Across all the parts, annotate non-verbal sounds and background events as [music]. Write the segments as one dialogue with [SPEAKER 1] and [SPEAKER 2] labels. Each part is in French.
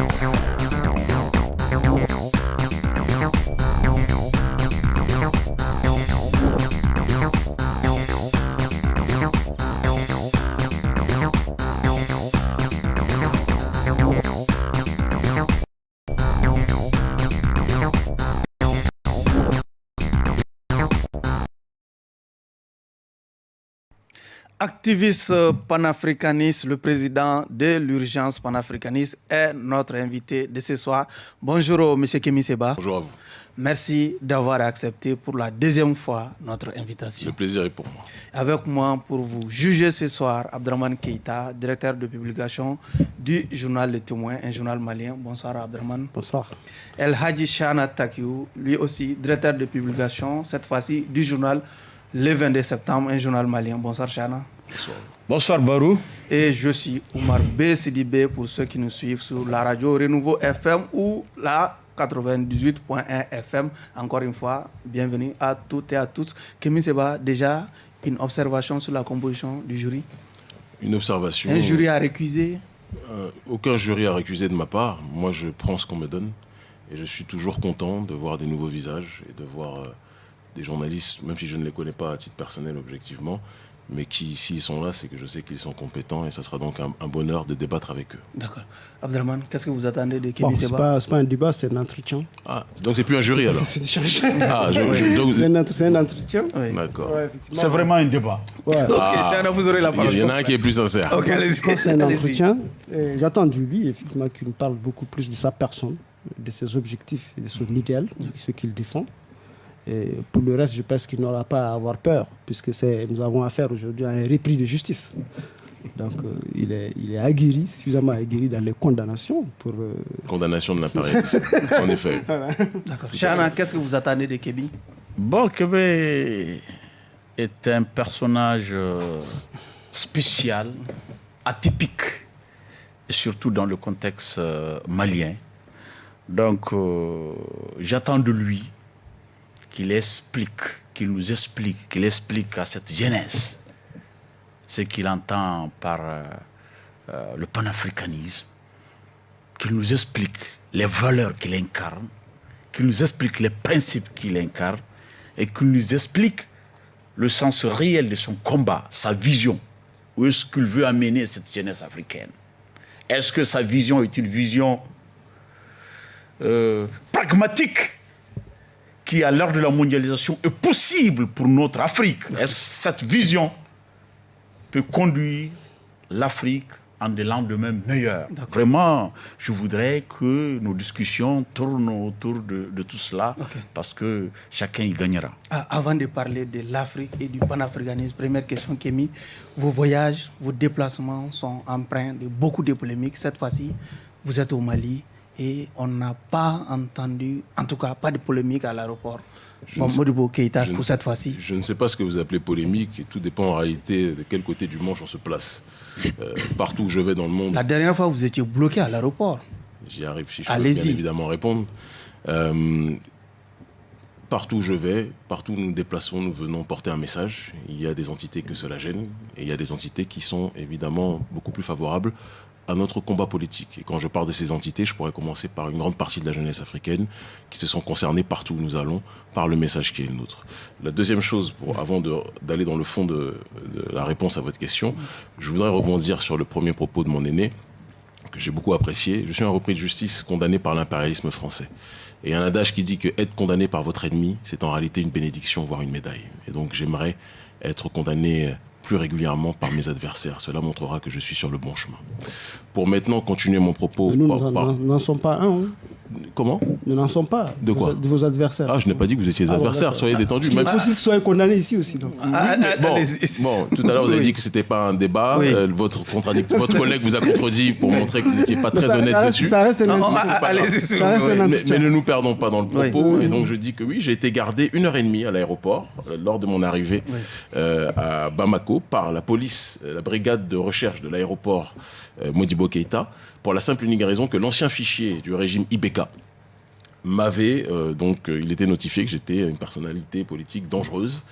[SPEAKER 1] Ow, ow, ow. Activiste panafricaniste, le président de l'urgence panafricaniste est notre invité de ce soir. Bonjour, M. Kémy Seba.
[SPEAKER 2] Bonjour à vous.
[SPEAKER 1] Merci d'avoir accepté pour la deuxième fois notre invitation.
[SPEAKER 2] Le plaisir est pour moi.
[SPEAKER 1] Avec moi pour vous juger ce soir, Abdraman Keita, directeur de publication du journal Le Témoin, un journal malien. Bonsoir Abdraman.
[SPEAKER 3] Bonsoir.
[SPEAKER 1] El Hadji Shana Takiou, lui aussi directeur de publication, cette fois-ci du journal le 22 septembre, un journal malien. Bonsoir Chana.
[SPEAKER 2] Bonsoir.
[SPEAKER 4] Bonsoir Barou.
[SPEAKER 1] Et je suis Oumar B. Sidibé pour ceux qui nous suivent sur la radio Renouveau FM ou la 98.1 FM. Encore une fois, bienvenue à toutes et à tous. Kémy Seba, déjà une observation sur la composition du jury?
[SPEAKER 2] Une observation.
[SPEAKER 1] Un jury à récuser?
[SPEAKER 2] Euh, Aucun jury à récuser de ma part. Moi, je prends ce qu'on me donne. Et je suis toujours content de voir des nouveaux visages et de voir... Euh, des journalistes, même si je ne les connais pas à titre personnel objectivement, mais qui, s'ils sont là, c'est que je sais qu'ils sont compétents et ça sera donc un, bonheur de débattre avec eux.
[SPEAKER 1] D'accord. Abdelman, qu'est-ce que vous attendez de Kémy
[SPEAKER 3] bon, Ce n'est pas, pas, un débat, c'est un entretien.
[SPEAKER 2] Ah, donc c'est plus un jury [laughs] alors
[SPEAKER 3] C'est
[SPEAKER 2] ah,
[SPEAKER 3] C'est un, entretien.
[SPEAKER 2] D'accord.
[SPEAKER 4] c'est vraiment un débat.
[SPEAKER 1] Ouais. Ok, ah, vous aurez la parole.
[SPEAKER 2] Il y en a un qui est plus sincère.
[SPEAKER 1] Ok,
[SPEAKER 3] C'est un entretien. J'attends de lui, effectivement, qu'il nous parle beaucoup plus de sa personne, de ses objectifs et de son idéal, de ce qu'il défend. Et pour le reste, je pense qu'il n'aura pas à avoir peur, puisque nous avons affaire aujourd'hui à un repris de justice. Donc euh, il, est, il est aguerri, suffisamment aguerri dans les condamnations. pour... Euh,
[SPEAKER 2] Condamnation de l'appareil, [laughs] en effet.
[SPEAKER 1] D'accord. Chana, qu'est-ce que vous attendez de Kébi?
[SPEAKER 4] Bon, Kébi est un personnage euh, spécial, atypique, et surtout dans le contexte malien. Donc j'attends de lui qu'il explique, qu'il nous explique, qu'il explique à cette jeunesse ce qu'il entend par euh, euh, le panafricanisme, qu'il nous explique les valeurs qu'il incarne, qu'il nous explique les principes qu'il incarne et qu'il nous explique le sens réel de son combat, sa vision. Où est-ce qu'il veut amener cette jeunesse africaine? Est-ce que sa vision est une vision euh, pragmatique? Qui, à l'heure de la mondialisation, est possible pour notre Afrique. cette vision peut conduire l'Afrique en des lendemains meilleurs. Vraiment, je voudrais que nos discussions tournent autour de, tout cela, parce que chacun y gagnera.
[SPEAKER 1] Ah, avant de parler de l'Afrique et du panafricanisme, première question, Kémy, vos voyages, vos déplacements sont empreints de beaucoup de polémiques. Cette fois-ci, vous êtes au Mali, et on n'a pas entendu, en tout cas pas de polémique à l'aéroport. Modibo Keïta pour cette fois-ci.
[SPEAKER 2] Je ne sais pas ce que vous appelez polémique et tout dépend en réalité de quel côté du manche on se place. Euh, partout où je vais dans le monde.
[SPEAKER 1] La dernière fois, vous étiez bloqué à l'aéroport.
[SPEAKER 2] J'y arrive si je peux bien évidemment répondre. Euh, partout où je vais, partout où nous nous déplaçons, nous venons porter un message. Il y a des entités que cela gêne et il y a des entités qui sont évidemment beaucoup plus favorables à notre combat politique. Et quand je parle de ces entités, je pourrais commencer par une grande partie de la jeunesse africaine qui se sont concernées partout où nous allons par le message qui est le nôtre. La deuxième chose, avant d'aller dans le fond de, la réponse à votre question, je voudrais rebondir sur le premier propos de mon aîné, que j'ai beaucoup apprécié. Je suis un repris de justice condamné par l'impérialisme français. Et un adage qui dit que être condamné par votre ennemi, c'est en réalité une bénédiction, voire une médaille. Et donc j'aimerais être condamné plus régulièrement par mes adversaires. Cela montrera que je suis sur le bon chemin. Pour maintenant continuer mon propos...
[SPEAKER 3] nous n'en sommes pas un. Hein.
[SPEAKER 2] Comment?
[SPEAKER 3] Nous n'en sommes pas.
[SPEAKER 2] De quoi?
[SPEAKER 3] De vos adversaires.
[SPEAKER 2] Ah, je n'ai pas dit que vous étiez des ah, adversaires. Soyez détendus.
[SPEAKER 3] Même possible que soyez condamnés ici aussi. Donc.
[SPEAKER 1] Ah, ah,
[SPEAKER 2] bon, bon, tout à l'heure, vous avez dit que ce n'était pas un débat. Euh, votre, [laughs] votre collègue vous a contredit pour montrer que vous n'étiez pas très honnête dessus.
[SPEAKER 3] Ça reste un
[SPEAKER 2] mais, mais, ne nous perdons pas dans le propos. Et donc, je dis que oui, j'ai été gardé une heure et demie à l'aéroport euh, lors de mon arrivée euh, à Bamako par la police, la brigade de recherche de l'aéroport Modibo Keita, pour la simple et unique raison que l'ancien fichier du régime IBK, m'avait, euh, donc euh, il était notifié que j'étais une personnalité politique dangereuse,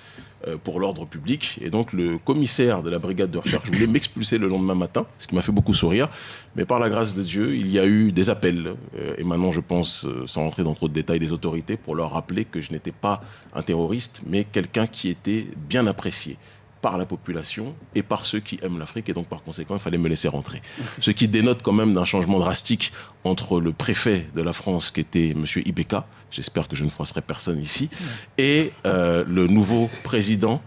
[SPEAKER 2] euh, pour l'ordre public. Et donc le commissaire de la brigade de recherche voulait [coughs] m'expulser le lendemain matin, ce qui m'a fait beaucoup sourire. Mais par la grâce de Dieu, il y a eu des appels, euh, et maintenant je pense, euh, sans entrer dans trop de détails, des autorités pour leur rappeler que je n'étais pas un terroriste, mais quelqu'un qui était bien apprécié par la population et par ceux qui aiment l'Afrique et donc par conséquent il fallait me laisser rentrer. Ce qui dénote quand même d'un changement drastique entre le préfet de la France qui était M. Ibeka, j'espère que je ne froisserai personne ici, et euh, le nouveau président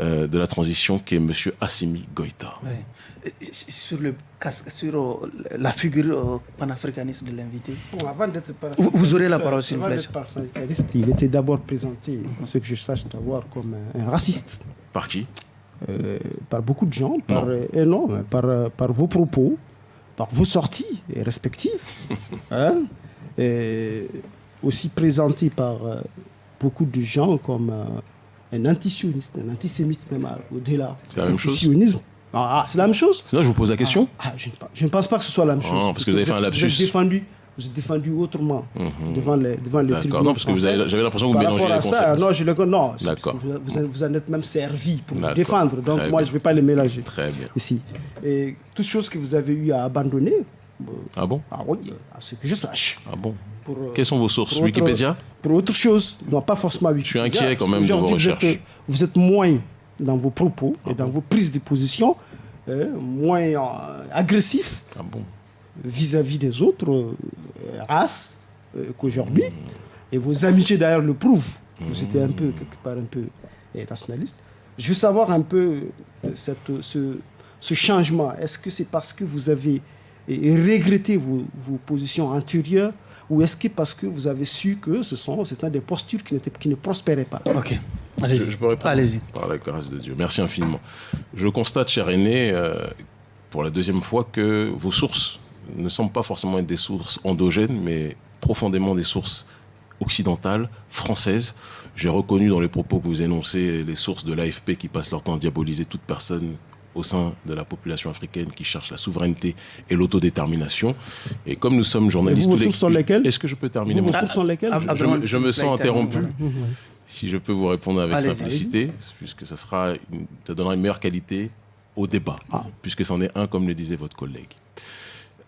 [SPEAKER 2] euh, de la transition qui est M. Assimi Goïta.
[SPEAKER 1] Sur, le, sur euh, la figure panafricaniste de l'invité,
[SPEAKER 3] avant d'être
[SPEAKER 1] vous, vous, aurez la parole s'il vous plaît.
[SPEAKER 3] Il était d'abord présenté, ce que je sache d'abord, comme un raciste.
[SPEAKER 2] Par qui?
[SPEAKER 3] Euh, par beaucoup de gens, par, non. Euh, non par, euh, par, vos propos, par vos sorties respectives, [laughs] hein, et aussi présenté par beaucoup de gens comme un antisioniste, un antisémite même au-delà.
[SPEAKER 2] C'est la même chose
[SPEAKER 3] ah, c'est la même chose
[SPEAKER 2] Sinon, je vous pose la question.
[SPEAKER 3] Ah, ah, je, ne pense pas que ce soit la même chose.
[SPEAKER 2] parce, parce, que vous avez fait un lapsus.
[SPEAKER 3] Vous êtes défendu vous êtes défendu autrement
[SPEAKER 2] Mhm.
[SPEAKER 3] devant les, devant les tribunaux.
[SPEAKER 2] Non, parce que j'avais l'impression que vous
[SPEAKER 3] Par
[SPEAKER 2] mélangez les
[SPEAKER 3] ça,
[SPEAKER 2] concepts.
[SPEAKER 3] non, je le non, vous, vous, vous en êtes même servi pour vous défendre. Donc
[SPEAKER 2] Très
[SPEAKER 3] moi,
[SPEAKER 2] bien.
[SPEAKER 3] je ne vais pas les mélanger
[SPEAKER 2] Très bien.
[SPEAKER 3] ici. Et toutes choses que vous avez eu à abandonner, euh,
[SPEAKER 2] Ah bon?
[SPEAKER 3] ah oui, à ce que je sache.
[SPEAKER 2] Ah bon?
[SPEAKER 3] Pour, euh,
[SPEAKER 2] Quelles sont vos sources?
[SPEAKER 3] pour autre-
[SPEAKER 2] Wikipédia?
[SPEAKER 3] Pour autre chose, non pas forcément Wikipédia.
[SPEAKER 2] suis inquiet quand même de vos
[SPEAKER 3] qu'aujourd'hui, vous êtes-
[SPEAKER 2] recherches.
[SPEAKER 3] Vous êtes, moins dans vos propos et dans vos prises de position, euh, moins euh, agressif
[SPEAKER 2] Ah bon?
[SPEAKER 3] Vis-à-vis des autres euh, races euh, qu'aujourd'hui. Et vos amitiés d'ailleurs le prouvent. Vous étiez un peu, quelque part, un peu euh, nationaliste. Je veux savoir un peu euh, cette, ce, ce changement. Est-ce que c'est parce que vous avez regretté vos, vos positions antérieures ou est-ce que parce que vous avez su que ce sont, ce sont des postures qui, n'étaient- qui ne prospéraient pas?
[SPEAKER 1] Ok, allez-y.
[SPEAKER 2] Je, je peux répondre
[SPEAKER 1] Allez-y.
[SPEAKER 2] Par la grâce de Dieu. Merci infiniment. Je constate, cher aîné, euh, pour la deuxième fois, que vos sources ne semblent pas forcément être des sources endogènes, mais profondément des sources occidentales, françaises. J'ai reconnu dans les propos que vous énoncez les sources de l'AFP qui passent leur temps à diaboliser toute personne au sein de la population africaine qui cherche la souveraineté et l'autodétermination. Et comme nous sommes journalistes... les- Est-ce que je peux terminer mon
[SPEAKER 3] sources sont lesquelles
[SPEAKER 1] Ah,
[SPEAKER 2] je,
[SPEAKER 1] ah,
[SPEAKER 2] me- je
[SPEAKER 1] s'il
[SPEAKER 2] me
[SPEAKER 1] vous
[SPEAKER 2] sens interrompu. Si je peux vous répondre avec simplicité, puisque ça, sera une- ça donnera une meilleure qualité au débat, puisque c'en est un, comme le disait votre collègue.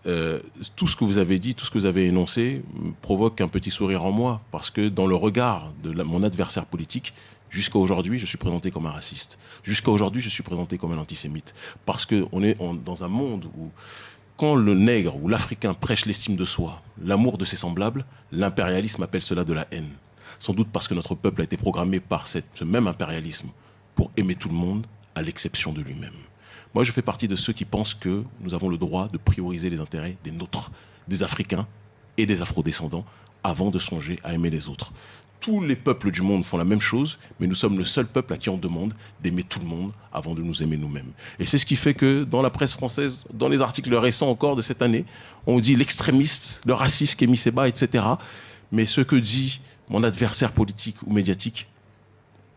[SPEAKER 2] Euh, tout ce que vous avez dit, tout ce que vous avez énoncé provoque un petit sourire en moi, parce que dans le regard de mon adversaire politique, jusqu'à aujourd'hui, je suis présenté comme un raciste. Jusqu'à aujourd'hui, je suis présenté comme un antisémite. Parce qu'on est dans un monde où, quand le nègre ou l'Africain prêche l'estime de soi, l'amour de ses semblables, l'impérialisme appelle cela de la haine. Sans doute parce que notre peuple a été programmé par ce même impérialisme pour aimer tout le monde, à l'exception de lui-même. Moi, je fais partie de ceux qui pensent que nous avons le droit de prioriser les intérêts des nôtres, des Africains et des Afrodescendants, avant de songer à aimer les autres. Tous les peuples du monde font la même chose, mais nous sommes le seul peuple à qui on demande d'aimer tout le monde avant de nous aimer nous-mêmes. Et c'est ce qui fait que dans la presse française, dans les articles récents encore de cette année, on dit l'extrémiste, le raciste Kémy Seba, etc. Mais ce que dit mon adversaire politique ou médiatique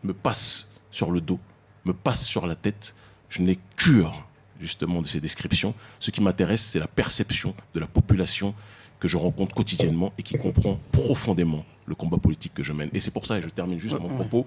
[SPEAKER 2] me passe sur le dos, me passe sur la tête. Je n'ai cure justement de ces descriptions. Ce qui m'intéresse, c'est la perception de la population que je rencontre quotidiennement et qui comprend profondément le combat politique que je mène. Et c'est pour ça, et je termine juste mon propos,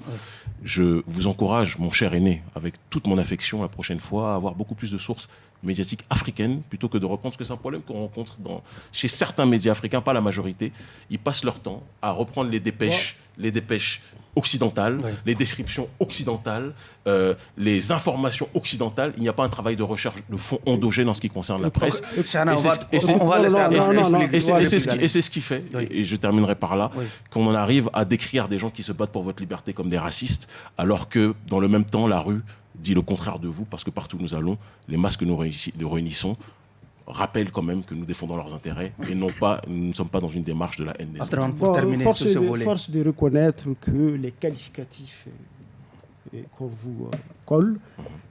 [SPEAKER 2] je vous encourage, mon cher aîné, avec toute mon affection la prochaine fois, à avoir beaucoup plus de sources médiatiques africaines plutôt que de reprendre, parce que c'est un problème qu'on rencontre dans, chez certains médias africains, pas la majorité. Ils passent leur temps à reprendre les dépêches, les dépêches occidentales,
[SPEAKER 1] Ouais.
[SPEAKER 2] les descriptions occidentales, euh, les informations occidentales. Il n'y a pas un travail de recherche de fond endogène en ce qui concerne la presse. Et c'est ce- qui- fait,
[SPEAKER 1] Oui.
[SPEAKER 2] et je terminerai par là,
[SPEAKER 1] Oui.
[SPEAKER 2] qu'on en arrive à décrire des gens qui se battent pour votre liberté comme des racistes, alors que dans le même temps, la rue dit le contraire de vous, parce que partout où nous allons, les masses que nous réunissons rappellent quand même que nous défendons leurs intérêts et non pas, nous ne sommes pas dans une démarche de la haine des autres.
[SPEAKER 1] Entrons pour terminer
[SPEAKER 3] force,
[SPEAKER 1] ce
[SPEAKER 3] de,
[SPEAKER 1] volet.
[SPEAKER 3] force de reconnaître que les qualificatifs euh, qu'on vous euh, colle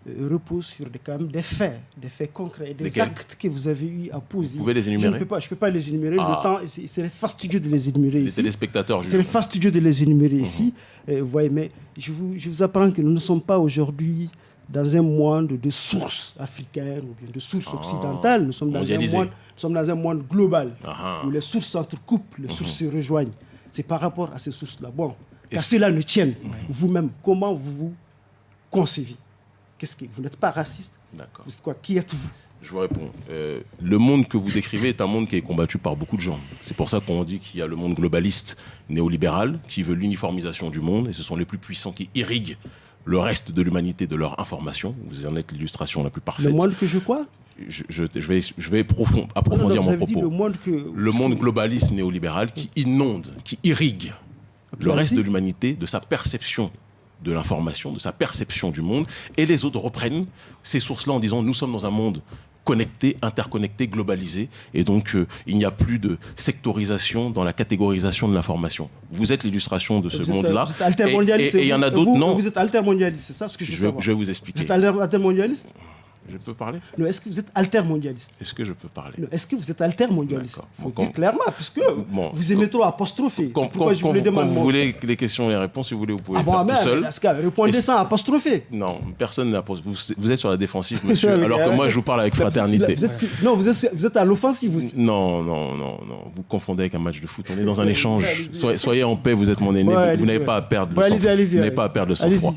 [SPEAKER 3] euh, reposent sur des, quand même des faits, des faits concrets, des actes que vous avez eu à poser.
[SPEAKER 2] Vous pouvez les
[SPEAKER 3] Je
[SPEAKER 2] énumérer?
[SPEAKER 3] ne peux pas, je peux pas les énumérer.
[SPEAKER 2] Ah.
[SPEAKER 3] Le temps, c'est c'est fastidieux de les énumérer
[SPEAKER 2] Les
[SPEAKER 3] ici. C'est
[SPEAKER 2] jugent.
[SPEAKER 3] fastidieux de les énumérer ici. Euh, vous voyez, mais je vous, je vous apprends que nous ne sommes pas aujourd'hui dans un monde de sources africaines ou bien de sources occidentales. Nous sommes, dans un
[SPEAKER 2] Ah.
[SPEAKER 3] Monde, nous sommes dans un monde global où les sources s'entrecoupent, les sources se rejoignent. C'est par rapport à ces sources-là. Bon, qu'à cela ne tienne, vous-même, comment vous vous concevez? Qu'est-ce que vous n'êtes pas raciste?
[SPEAKER 2] D'accord.
[SPEAKER 3] Vous êtes quoi? Qui êtes-vous?
[SPEAKER 2] Je vous réponds. Euh, le monde que vous décrivez est un monde qui est combattu par beaucoup de gens. C'est pour ça qu'on dit qu'il y a le monde globaliste néolibéral qui veut l'uniformisation du monde et ce sont les plus puissants qui irriguent le reste de l'humanité de leur information. Vous en êtes l'illustration la plus parfaite.
[SPEAKER 3] Le monde que je crois
[SPEAKER 2] je, je- je vais, je vais profond- approfondir
[SPEAKER 3] Non, non, vous
[SPEAKER 2] mon propos.
[SPEAKER 3] le monde que...
[SPEAKER 2] le monde globaliste néolibéral qui inonde, qui irrigue le reste de l'humanité de sa perception de l'information, de sa perception du monde, et les autres reprennent ces sources-là en disant nous sommes dans un monde connecté, interconnecté, globalisé, et donc euh, il n'y a plus de sectorisation dans la catégorisation de l'information. Vous êtes l'illustration de ce
[SPEAKER 3] Vous êtes-
[SPEAKER 2] monde-là,
[SPEAKER 3] Vous êtes
[SPEAKER 2] et- il y en a
[SPEAKER 3] vous-
[SPEAKER 2] d'autres,
[SPEAKER 3] vous-
[SPEAKER 2] non.
[SPEAKER 3] Vous êtes altermondialiste, c'est ça ce que je veux
[SPEAKER 2] je
[SPEAKER 3] savoir.
[SPEAKER 2] je vais vous
[SPEAKER 3] Vous
[SPEAKER 2] expliquer.
[SPEAKER 3] êtes alter- altermondialiste?
[SPEAKER 2] Je peux parler
[SPEAKER 3] Non, est-ce que vous êtes altermondialiste
[SPEAKER 2] Est-ce que je peux parler
[SPEAKER 3] Non, Est-ce que vous êtes altermondialiste
[SPEAKER 2] D'accord.
[SPEAKER 3] Il faut
[SPEAKER 2] Bon,
[SPEAKER 3] dire clairement, puisque
[SPEAKER 2] Bon,
[SPEAKER 3] vous aimez trop apostropher.
[SPEAKER 2] Quand,
[SPEAKER 3] pourquoi
[SPEAKER 2] quand-
[SPEAKER 3] je
[SPEAKER 2] vous- quand vous voulez les questions et les réponses, si vous voulez, vous pouvez
[SPEAKER 3] Ah
[SPEAKER 2] le
[SPEAKER 3] bon,
[SPEAKER 2] faire
[SPEAKER 3] mais
[SPEAKER 2] tout seul.
[SPEAKER 3] répondez sans apostropher.
[SPEAKER 2] Non, personne n'a posé. Vous, vous êtes sur la défensive, monsieur, [laughs] alors que moi, je vous parle avec fraternité.
[SPEAKER 3] vous êtes- non, vous êtes, vous êtes à l'offensive.
[SPEAKER 2] Non, non, non, non. Vous confondez avec un match de foot. On est dans un échange. Soyez, soyez en paix, vous êtes mon aîné.
[SPEAKER 3] Ouais,
[SPEAKER 2] vous- n'avez pas à perdre le
[SPEAKER 3] allez-y,
[SPEAKER 2] sang
[SPEAKER 3] allez-y,
[SPEAKER 2] Vous n'avez pas à perdre le sang-froid.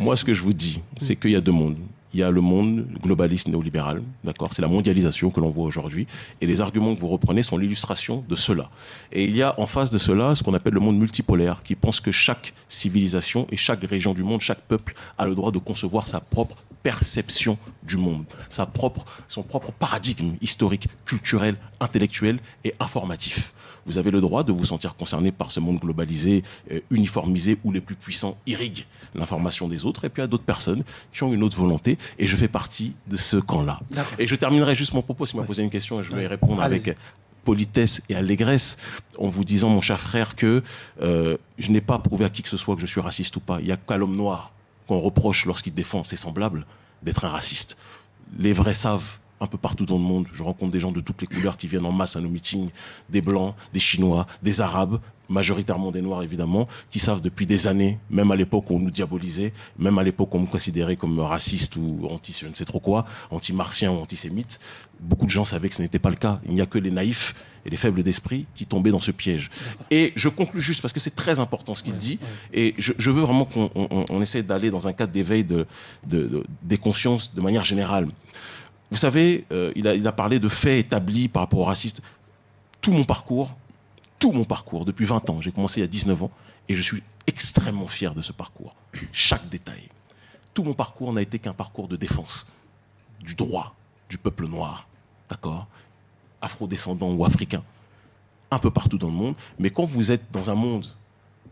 [SPEAKER 2] Moi, ce que je vous dis, c'est qu'il y a deux mondes. Il y a le monde globaliste néolibéral, d'accord C'est la mondialisation que l'on voit aujourd'hui. Et les arguments que vous reprenez sont l'illustration de cela. Et il y a en face de cela ce qu'on appelle le monde multipolaire, qui pense que chaque civilisation et chaque région du monde, chaque peuple a le droit de concevoir sa propre perception du monde, sa propre, son propre paradigme historique, culturel, intellectuel et informatif. Vous avez le droit de vous sentir concerné par ce monde globalisé, euh, uniformisé, où les plus puissants irriguent l'information des autres, et puis il y a d'autres personnes qui ont une autre volonté, et je fais partie de ce camp-là. Et je terminerai juste mon propos, si vous m'avez posé une question, et je vais y répondre avec politesse et allégresse, en vous disant, mon cher frère, que euh, je n'ai pas prouvé à qui que ce soit que je suis raciste ou pas. Il n'y a qu'à l'homme noir qu'on reproche lorsqu'il défend ses semblables d'être un raciste. Les vrais savent un peu partout dans le monde. Je rencontre des gens de toutes les couleurs qui viennent en masse à nos meetings, des blancs, des chinois, des arabes, majoritairement des noirs évidemment, qui savent depuis des années, même à l'époque où on nous diabolisait, même à l'époque où on me considérait comme raciste ou anti je ne sais trop quoi, anti-martien ou antisémite, beaucoup de gens savaient que ce n'était pas le cas. Il n'y a que les naïfs et les faibles d'esprit qui tombaient dans ce piège. Et je conclus juste parce que c'est très important ce qu'il dit, et je, je veux vraiment qu'on on- on essaie d'aller dans un cadre d'éveil de, de- de- des consciences de manière générale. Vous savez, euh, il, a, il a parlé de faits établis par rapport aux racistes. Tout mon parcours, tout mon parcours, depuis 20 ans, j'ai commencé il y a 19 ans, et je suis extrêmement fier de ce parcours. Chaque détail. Tout mon parcours n'a été qu'un parcours de défense du droit du peuple noir, d'accord Afro-descendant ou africain, un peu partout dans le monde. Mais quand vous êtes dans un monde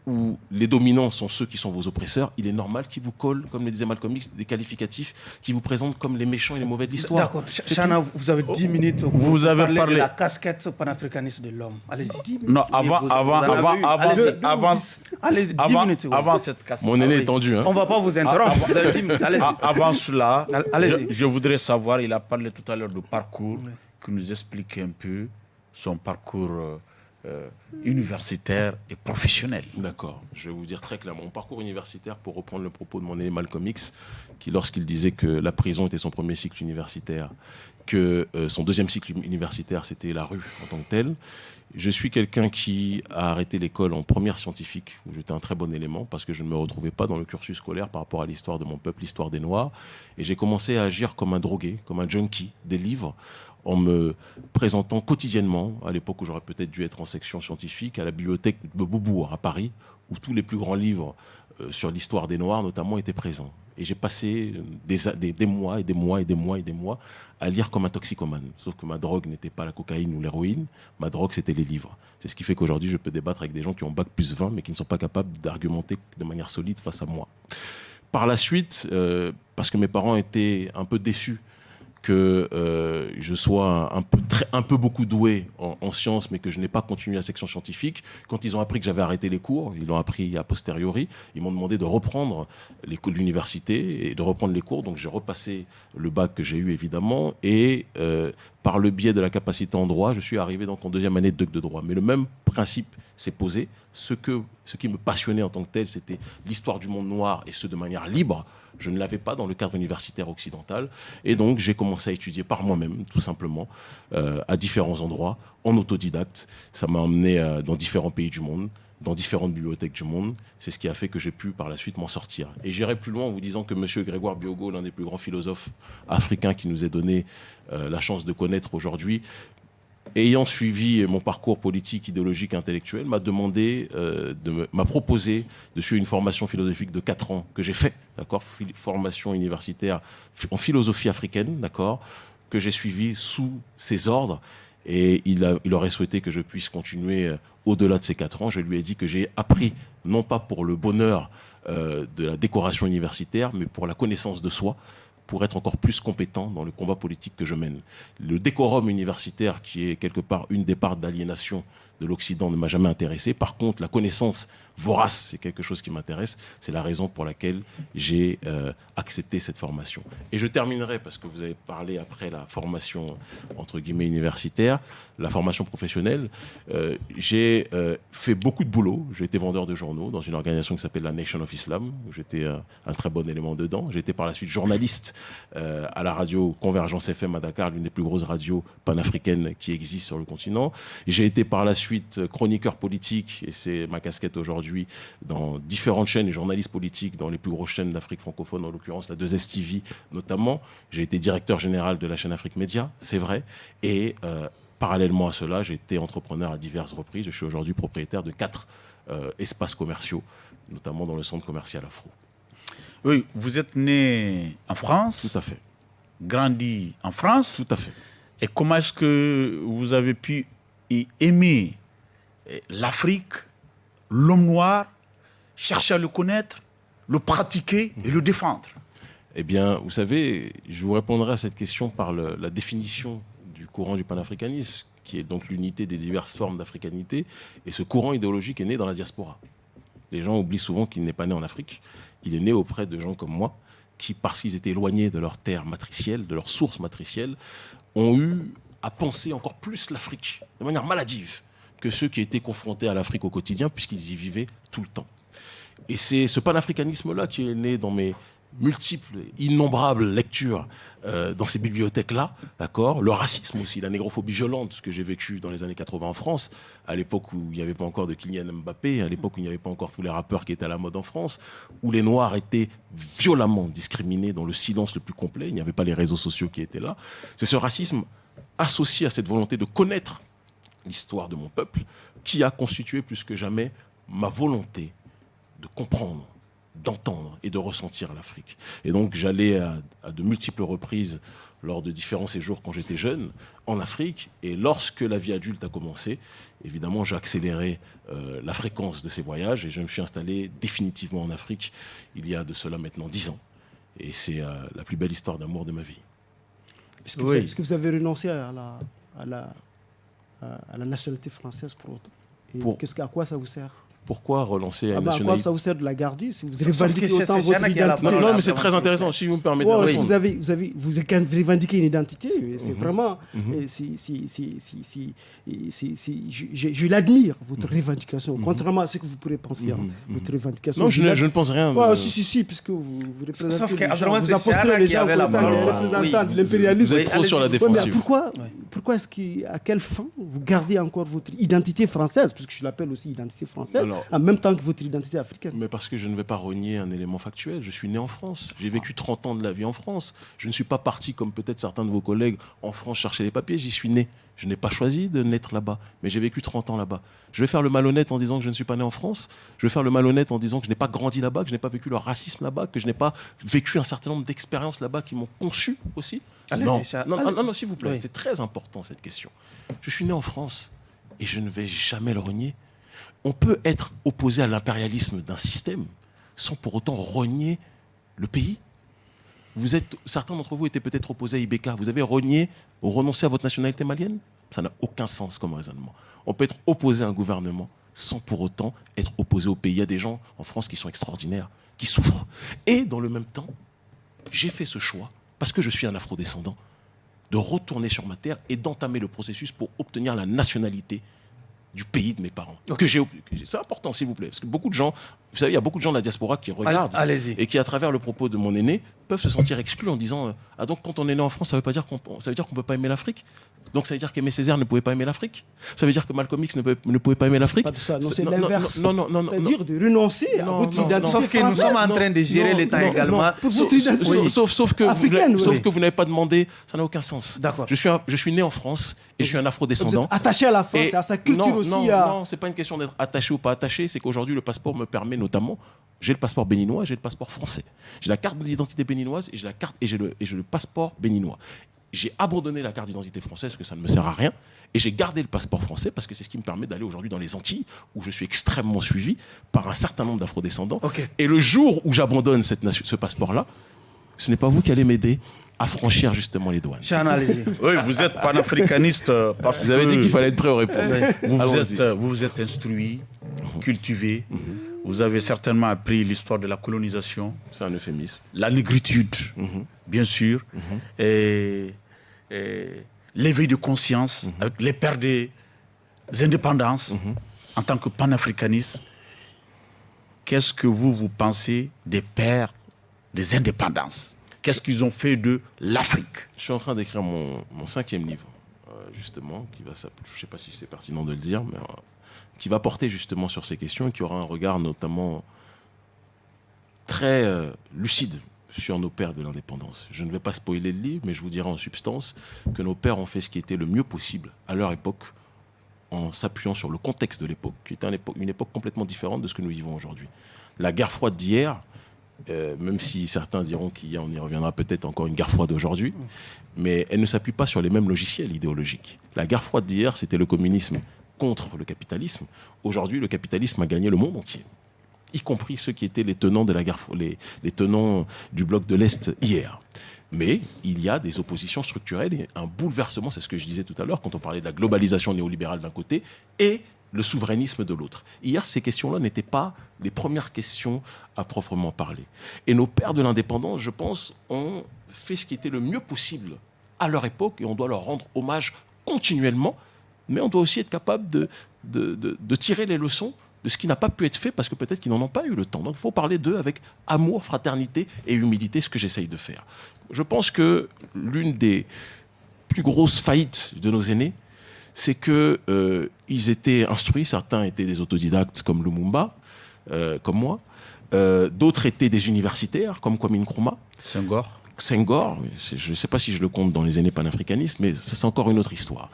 [SPEAKER 2] où les dominants sont ceux qui sont vos oppresseurs, il est normal qu'ils vous collent, comme le disait Malcolm X, des qualificatifs qui vous présentent comme les méchants et les mauvais de l'histoire.
[SPEAKER 1] D'accord. Ch- Chana, vous avez 10 minutes. pour
[SPEAKER 4] Vous avez
[SPEAKER 1] parler
[SPEAKER 4] parlé-
[SPEAKER 1] de la casquette panafricaniste de l'homme. Allez-y.
[SPEAKER 4] Non, avant,
[SPEAKER 1] vous-
[SPEAKER 4] avant,
[SPEAKER 1] vous
[SPEAKER 4] avant, avant,
[SPEAKER 1] Allez-y.
[SPEAKER 4] avant,
[SPEAKER 1] Allez-y, 10
[SPEAKER 4] avant,
[SPEAKER 1] minutes. ouais.
[SPEAKER 4] avant cette casse.
[SPEAKER 2] Mon aîné
[SPEAKER 1] Ah oui.
[SPEAKER 2] est tendu. Hein.
[SPEAKER 1] On ne va pas vous interrompre. Vous avez 10 minutes. Allez-y.
[SPEAKER 4] A- Avant cela, je, je voudrais savoir, il a parlé tout à l'heure de parcours, qui nous explique un peu son parcours euh, universitaire et professionnel.
[SPEAKER 2] D'accord. Je vais vous dire très clairement. Mon parcours universitaire, pour reprendre le propos de mon aîné Malcolm X, qui lorsqu'il disait que la prison était son premier cycle universitaire, que euh, son deuxième cycle universitaire, c'était la rue en tant que telle, je suis quelqu'un qui a arrêté l'école en première scientifique, où j'étais un très bon élément, parce que je ne me retrouvais pas dans le cursus scolaire par rapport à l'histoire de mon peuple, l'histoire des Noirs. Et j'ai commencé à agir comme un drogué, comme un junkie des livres, en me présentant quotidiennement, à l'époque où j'aurais peut-être dû être en section scientifique, à la bibliothèque de Beaubourg à Paris, où tous les plus grands livres euh, sur l'histoire des Noirs notamment étaient présents. Et j'ai passé des- des mois et des mois et des mois et des mois à lire comme un toxicomane. Sauf que ma drogue n'était pas la cocaïne ou l'héroïne, ma drogue c'était les livres. C'est ce qui fait qu'aujourd'hui je peux débattre avec des gens qui ont bac plus 20 mais qui ne sont pas capables d'argumenter de manière solide face à moi. Par la suite, euh, parce que mes parents étaient un peu déçus que euh, je sois un peu, très, un peu beaucoup doué en, en sciences, mais que je n'ai pas continué la section scientifique. Quand ils ont appris que j'avais arrêté les cours, ils l'ont appris a posteriori, ils m'ont demandé de reprendre les cours de l'université et de reprendre les cours. Donc j'ai repassé le bac que j'ai eu évidemment, et euh, par le biais de la capacité en droit, je suis arrivé donc en deuxième année de doc de droit. Mais le même principe s'est posé. Ce, que, ce qui me passionnait en tant que tel, c'était l'histoire du monde noir et ce de manière libre. Je ne l'avais pas dans le cadre universitaire occidental. Et donc, j'ai commencé à étudier par moi-même, tout simplement, euh, à différents endroits, en autodidacte. Ça m'a emmené euh, dans différents pays du monde, dans différentes bibliothèques du monde. C'est ce qui a fait que j'ai pu par la suite m'en sortir. Et j'irai plus loin en vous disant que M. Grégoire Biogo, l'un des plus grands philosophes africains qui nous ait donné euh, la chance de connaître aujourd'hui, ayant suivi mon parcours politique, idéologique, intellectuel, m'a demandé, euh, m'a proposé de suivre une formation philosophique de 4 ans que j'ai fait, d'accord, formation universitaire en philosophie africaine, d'accord, que j'ai suivi sous ses ordres. Et il, aurait souhaité que je puisse continuer euh, au-delà de ces 4 ans. Je lui ai dit que j'ai appris, non pas pour le bonheur euh, de la décoration universitaire, mais pour la connaissance de soi, pour être encore plus compétent dans le combat politique que je mène. Le décorum universitaire, qui est quelque part une des parts d'aliénation de l'Occident, ne m'a jamais intéressé. Par contre, la connaissance vorace, c'est quelque chose qui m'intéresse. C'est la raison pour laquelle j'ai euh, accepté cette formation. Et je terminerai, parce que vous avez parlé après la formation, entre guillemets, universitaire, la formation professionnelle. Euh, j'ai euh, fait beaucoup de boulot. J'ai été vendeur de journaux dans une organisation qui s'appelle la Nation of Islam, j'étais un très bon élément dedans. J'ai été par la suite journaliste à la radio Convergence FM à Dakar, l'une des plus grosses radios panafricaines qui existent sur le continent. J'ai été par la suite chroniqueur politique, et c'est ma casquette aujourd'hui dans différentes chaînes et journalistes politiques dans les plus grosses chaînes d'Afrique francophone, en l'occurrence la 2 stv notamment. J'ai été directeur général de la chaîne Afrique Média, c'est vrai. Et euh, parallèlement à cela, j'ai été entrepreneur à diverses reprises. Je suis aujourd'hui propriétaire de quatre euh, espaces commerciaux, notamment dans le centre commercial Afro.
[SPEAKER 4] Oui, vous êtes né en France
[SPEAKER 2] Tout à fait.
[SPEAKER 4] Grandi en France
[SPEAKER 2] Tout à fait.
[SPEAKER 4] Et comment est-ce que vous avez pu aimer l'Afrique l'homme noir, chercher à le connaître, le pratiquer et le défendre
[SPEAKER 2] Eh bien, vous savez, je vous répondrai à cette question par la définition du courant du panafricanisme, qui est donc l'unité des diverses formes d'africanité. Et ce courant idéologique est né dans la diaspora. Les gens oublient souvent qu'il n'est pas né en Afrique. Il est né auprès de gens comme moi, qui, parce qu'ils étaient éloignés de leur terre matricielle, de leur source matricielle, ont eu à penser encore plus l'Afrique, de manière maladive que ceux qui étaient confrontés à l'Afrique au quotidien, puisqu'ils y vivaient tout le temps. Et c'est ce panafricanisme-là qui est né dans mes multiples, innombrables lectures euh, dans ces bibliothèques-là, d'accord? Le racisme aussi, la négrophobie violente, que j'ai vécu dans les années 80 en France, à l'époque où il n'y avait pas encore de Kylian Mbappé, à l'époque où il n'y avait pas encore tous les rappeurs qui étaient à la mode en France, où les Noirs étaient violemment discriminés dans le silence le plus complet, il n'y avait pas les réseaux sociaux qui étaient là. C'est ce racisme associé à cette volonté de connaître l'histoire de mon peuple, qui a constitué plus que jamais ma volonté de comprendre, d'entendre et de ressentir l'Afrique. Et donc j'allais à, de multiples reprises lors de différents séjours quand j'étais jeune en Afrique. Et lorsque la vie adulte a commencé, évidemment, j'ai accéléré euh, la fréquence de ces voyages et je me suis installé définitivement en Afrique il y a de cela maintenant dix ans. Et c'est euh, la plus belle histoire d'amour de ma vie.
[SPEAKER 3] Est-ce que, vous avez renoncé à la, à la, à la nationalité française pour autant. Et qu'est-ce, à quoi ça vous sert?
[SPEAKER 2] Pourquoi relancer
[SPEAKER 3] ah
[SPEAKER 2] la
[SPEAKER 3] bah
[SPEAKER 2] nationalité
[SPEAKER 3] À quoi ça vous sert de la garder si vous revendiquez autant votre identité
[SPEAKER 2] Non, mais c'est très intéressant, si vous me permettez.
[SPEAKER 3] Ouais, si vous, avez, vous, avez, vous revendiquez une identité, c'est mhm. vraiment... Mhm. si, si, si, si, si, je, je l'admire, votre mhm. revendication, contrairement à ce que vous pourrez penser, hein, votre revendication.
[SPEAKER 2] Non, je, ne, pense rien.
[SPEAKER 3] Ouais, si, si, si, puisque vous, vous représentez Sauf les gens, vous apostez les gens les représentants de l'impérialisme.
[SPEAKER 2] Vous êtes trop sur la défensive.
[SPEAKER 3] pourquoi, pourquoi est-ce qu'à quelle fin vous gardez encore votre identité française, puisque je l'appelle aussi identité française, en même temps que votre identité africaine.
[SPEAKER 2] Mais parce que je ne vais pas renier un élément factuel. Je suis né en France. J'ai vécu 30 ans de la vie en France. Je ne suis pas parti, comme peut-être certains de vos collègues, en France chercher les papiers. J'y suis né. Je n'ai pas choisi de naître là-bas, mais j'ai vécu 30 ans là-bas. Je vais faire le malhonnête en disant que je ne suis pas né en France. Je vais faire le malhonnête en disant que je n'ai pas grandi là-bas, que je n'ai pas vécu le racisme là-bas, que je n'ai pas vécu un certain nombre d'expériences là-bas qui m'ont conçu aussi. Non. Non, non, non, s'il vous plaît, c'est très important cette question. Je suis né en France et je ne vais jamais le renier on peut être opposé à l'impérialisme d'un système sans pour autant renier le pays. Vous êtes, certains d'entre vous étaient peut-être opposés à IBK. Vous avez renié ou renoncé à votre nationalité malienne? Ça n'a aucun sens comme raisonnement. On peut être opposé à un gouvernement sans pour autant être opposé au pays. Il y a des gens en France qui sont extraordinaires, qui souffrent. Et dans le même temps, j'ai fait ce choix, parce que je suis un afrodescendant, de retourner sur ma terre et d'entamer le processus pour obtenir la nationalité du pays de mes parents. Que j'ai, c'est important, s'il vous plaît, parce que beaucoup de gens, vous savez, il y a beaucoup de gens de la diaspora qui regardent et qui, à travers le propos de mon aîné, peuvent se sentir exclus en disant euh, ah donc quand on est né en France, ça veut pas dire qu'on, ça veut dire qu'on peut pas aimer l'Afrique? Donc ça veut dire qu'Aimé Césaire ne pouvait pas aimer l'Afrique Ça veut dire que Malcolm X ne pouvait, ne pouvait pas aimer l'Afrique
[SPEAKER 3] C'est l'inverse. Non, non, non. C'est-à-dire de renoncer à votre
[SPEAKER 1] non,
[SPEAKER 3] identité
[SPEAKER 1] Sauf que nous sommes en train de gérer l'État également.
[SPEAKER 3] Pour
[SPEAKER 2] Sauf, sauf- que
[SPEAKER 3] africaine,
[SPEAKER 2] vous, sauf
[SPEAKER 3] oui.
[SPEAKER 2] que vous n'avez pas demandé, ça n'a aucun sens.
[SPEAKER 1] D'accord.
[SPEAKER 2] Je suis, un- je suis né en France et je suis un afro-descendant.
[SPEAKER 3] attaché à la France
[SPEAKER 2] Et
[SPEAKER 3] à sa culture
[SPEAKER 2] non,
[SPEAKER 3] aussi.
[SPEAKER 2] Non, non, c'est pas une question d'être attaché ou pas attaché, c'est qu'aujourd'hui le passeport me permet notamment, j'ai le passeport béninois, j'ai le passeport français. J'ai la carte d'identité béninoise et j'ai la carte et j'ai le, et j'ai le passeport béninois. J'ai abandonné la carte d'identité française parce que ça ne me sert à rien et j'ai gardé le passeport français parce que c'est ce qui me permet d'aller aujourd'hui dans les Antilles où je suis extrêmement suivi par un certain nombre d'afrodescendants.
[SPEAKER 1] Ok.
[SPEAKER 2] Et le jour où j'abandonne ce passeport-là, ce n'est pas vous qui allez m'aider à franchir justement les douanes.
[SPEAKER 1] Allez-y. [laughs]
[SPEAKER 4] Oui, vous êtes panafricaniste euh, parce
[SPEAKER 2] Vous avez dit qu'il fallait être prêt aux réponses. [laughs]
[SPEAKER 4] vous vous,
[SPEAKER 2] Allons-y.
[SPEAKER 4] êtes, euh, vous vous êtes instruit, cultivé. Vous avez certainement appris l'histoire de la colonisation,
[SPEAKER 2] C'est un euphémisme.
[SPEAKER 4] la négritude, bien sûr, et l'éveil de conscience avec les pères des indépendances en tant que panafricaniste. Qu'est-ce que vous, vous pensez des pères des indépendances? Qu'est-ce qu'ils ont fait de l'Afrique?
[SPEAKER 2] Je suis en train d'écrire mon, mon cinquième livre, euh, justement, qui va je ne sais pas si c'est pertinent de le dire, mais euh, qui va porter justement sur ces questions et qui aura un regard notamment très euh, lucide sur nos pères de l'indépendance. Je ne vais pas spoiler le livre, mais je vous dirai en substance que nos pères ont fait ce qui était le mieux possible à leur époque, en s'appuyant sur le contexte de l'époque, qui était une époque complètement différente de ce que nous vivons aujourd'hui. La guerre froide d'hier, euh, même si certains diront qu'il on y reviendra peut-être encore une guerre froide aujourd'hui, mais elle ne s'appuie pas sur les mêmes logiciels idéologiques. La guerre froide d'hier, c'était le communisme contre le capitalisme. Aujourd'hui, le capitalisme a gagné le monde entier, y compris ceux qui étaient les tenants de la guerre, les, les tenants du bloc de l'Est hier. Mais il y a des oppositions structurelles et un bouleversement, c'est ce que je disais tout à l'heure quand on parlait de la globalisation néolibérale d'un côté et le souverainisme de l'autre. Hier, ces questions-là n'étaient pas les premières questions à proprement parler. Et nos pères de l'indépendance, je pense, ont fait ce qui était le mieux possible à leur époque et on doit leur rendre hommage continuellement, mais on doit aussi être capable de tirer les leçons de ce qui n'a pas pu être fait parce que peut-être qu'ils n'en ont pas eu le temps. Donc il faut parler d'eux avec amour, fraternité et humilité, ce que j'essaye de faire. Je pense que l'une des plus grosses faillites de nos aînés, c'est que euh, étaient instruits. Certains étaient des autodidactes comme Lumumba, euh, comme moi. Euh, D'autres étaient des universitaires comme Kwame Nkrumah.
[SPEAKER 4] Senghor
[SPEAKER 2] Senghor, je ne sais pas si je le compte dans les aînés panafricanistes, mais c'est encore une autre histoire.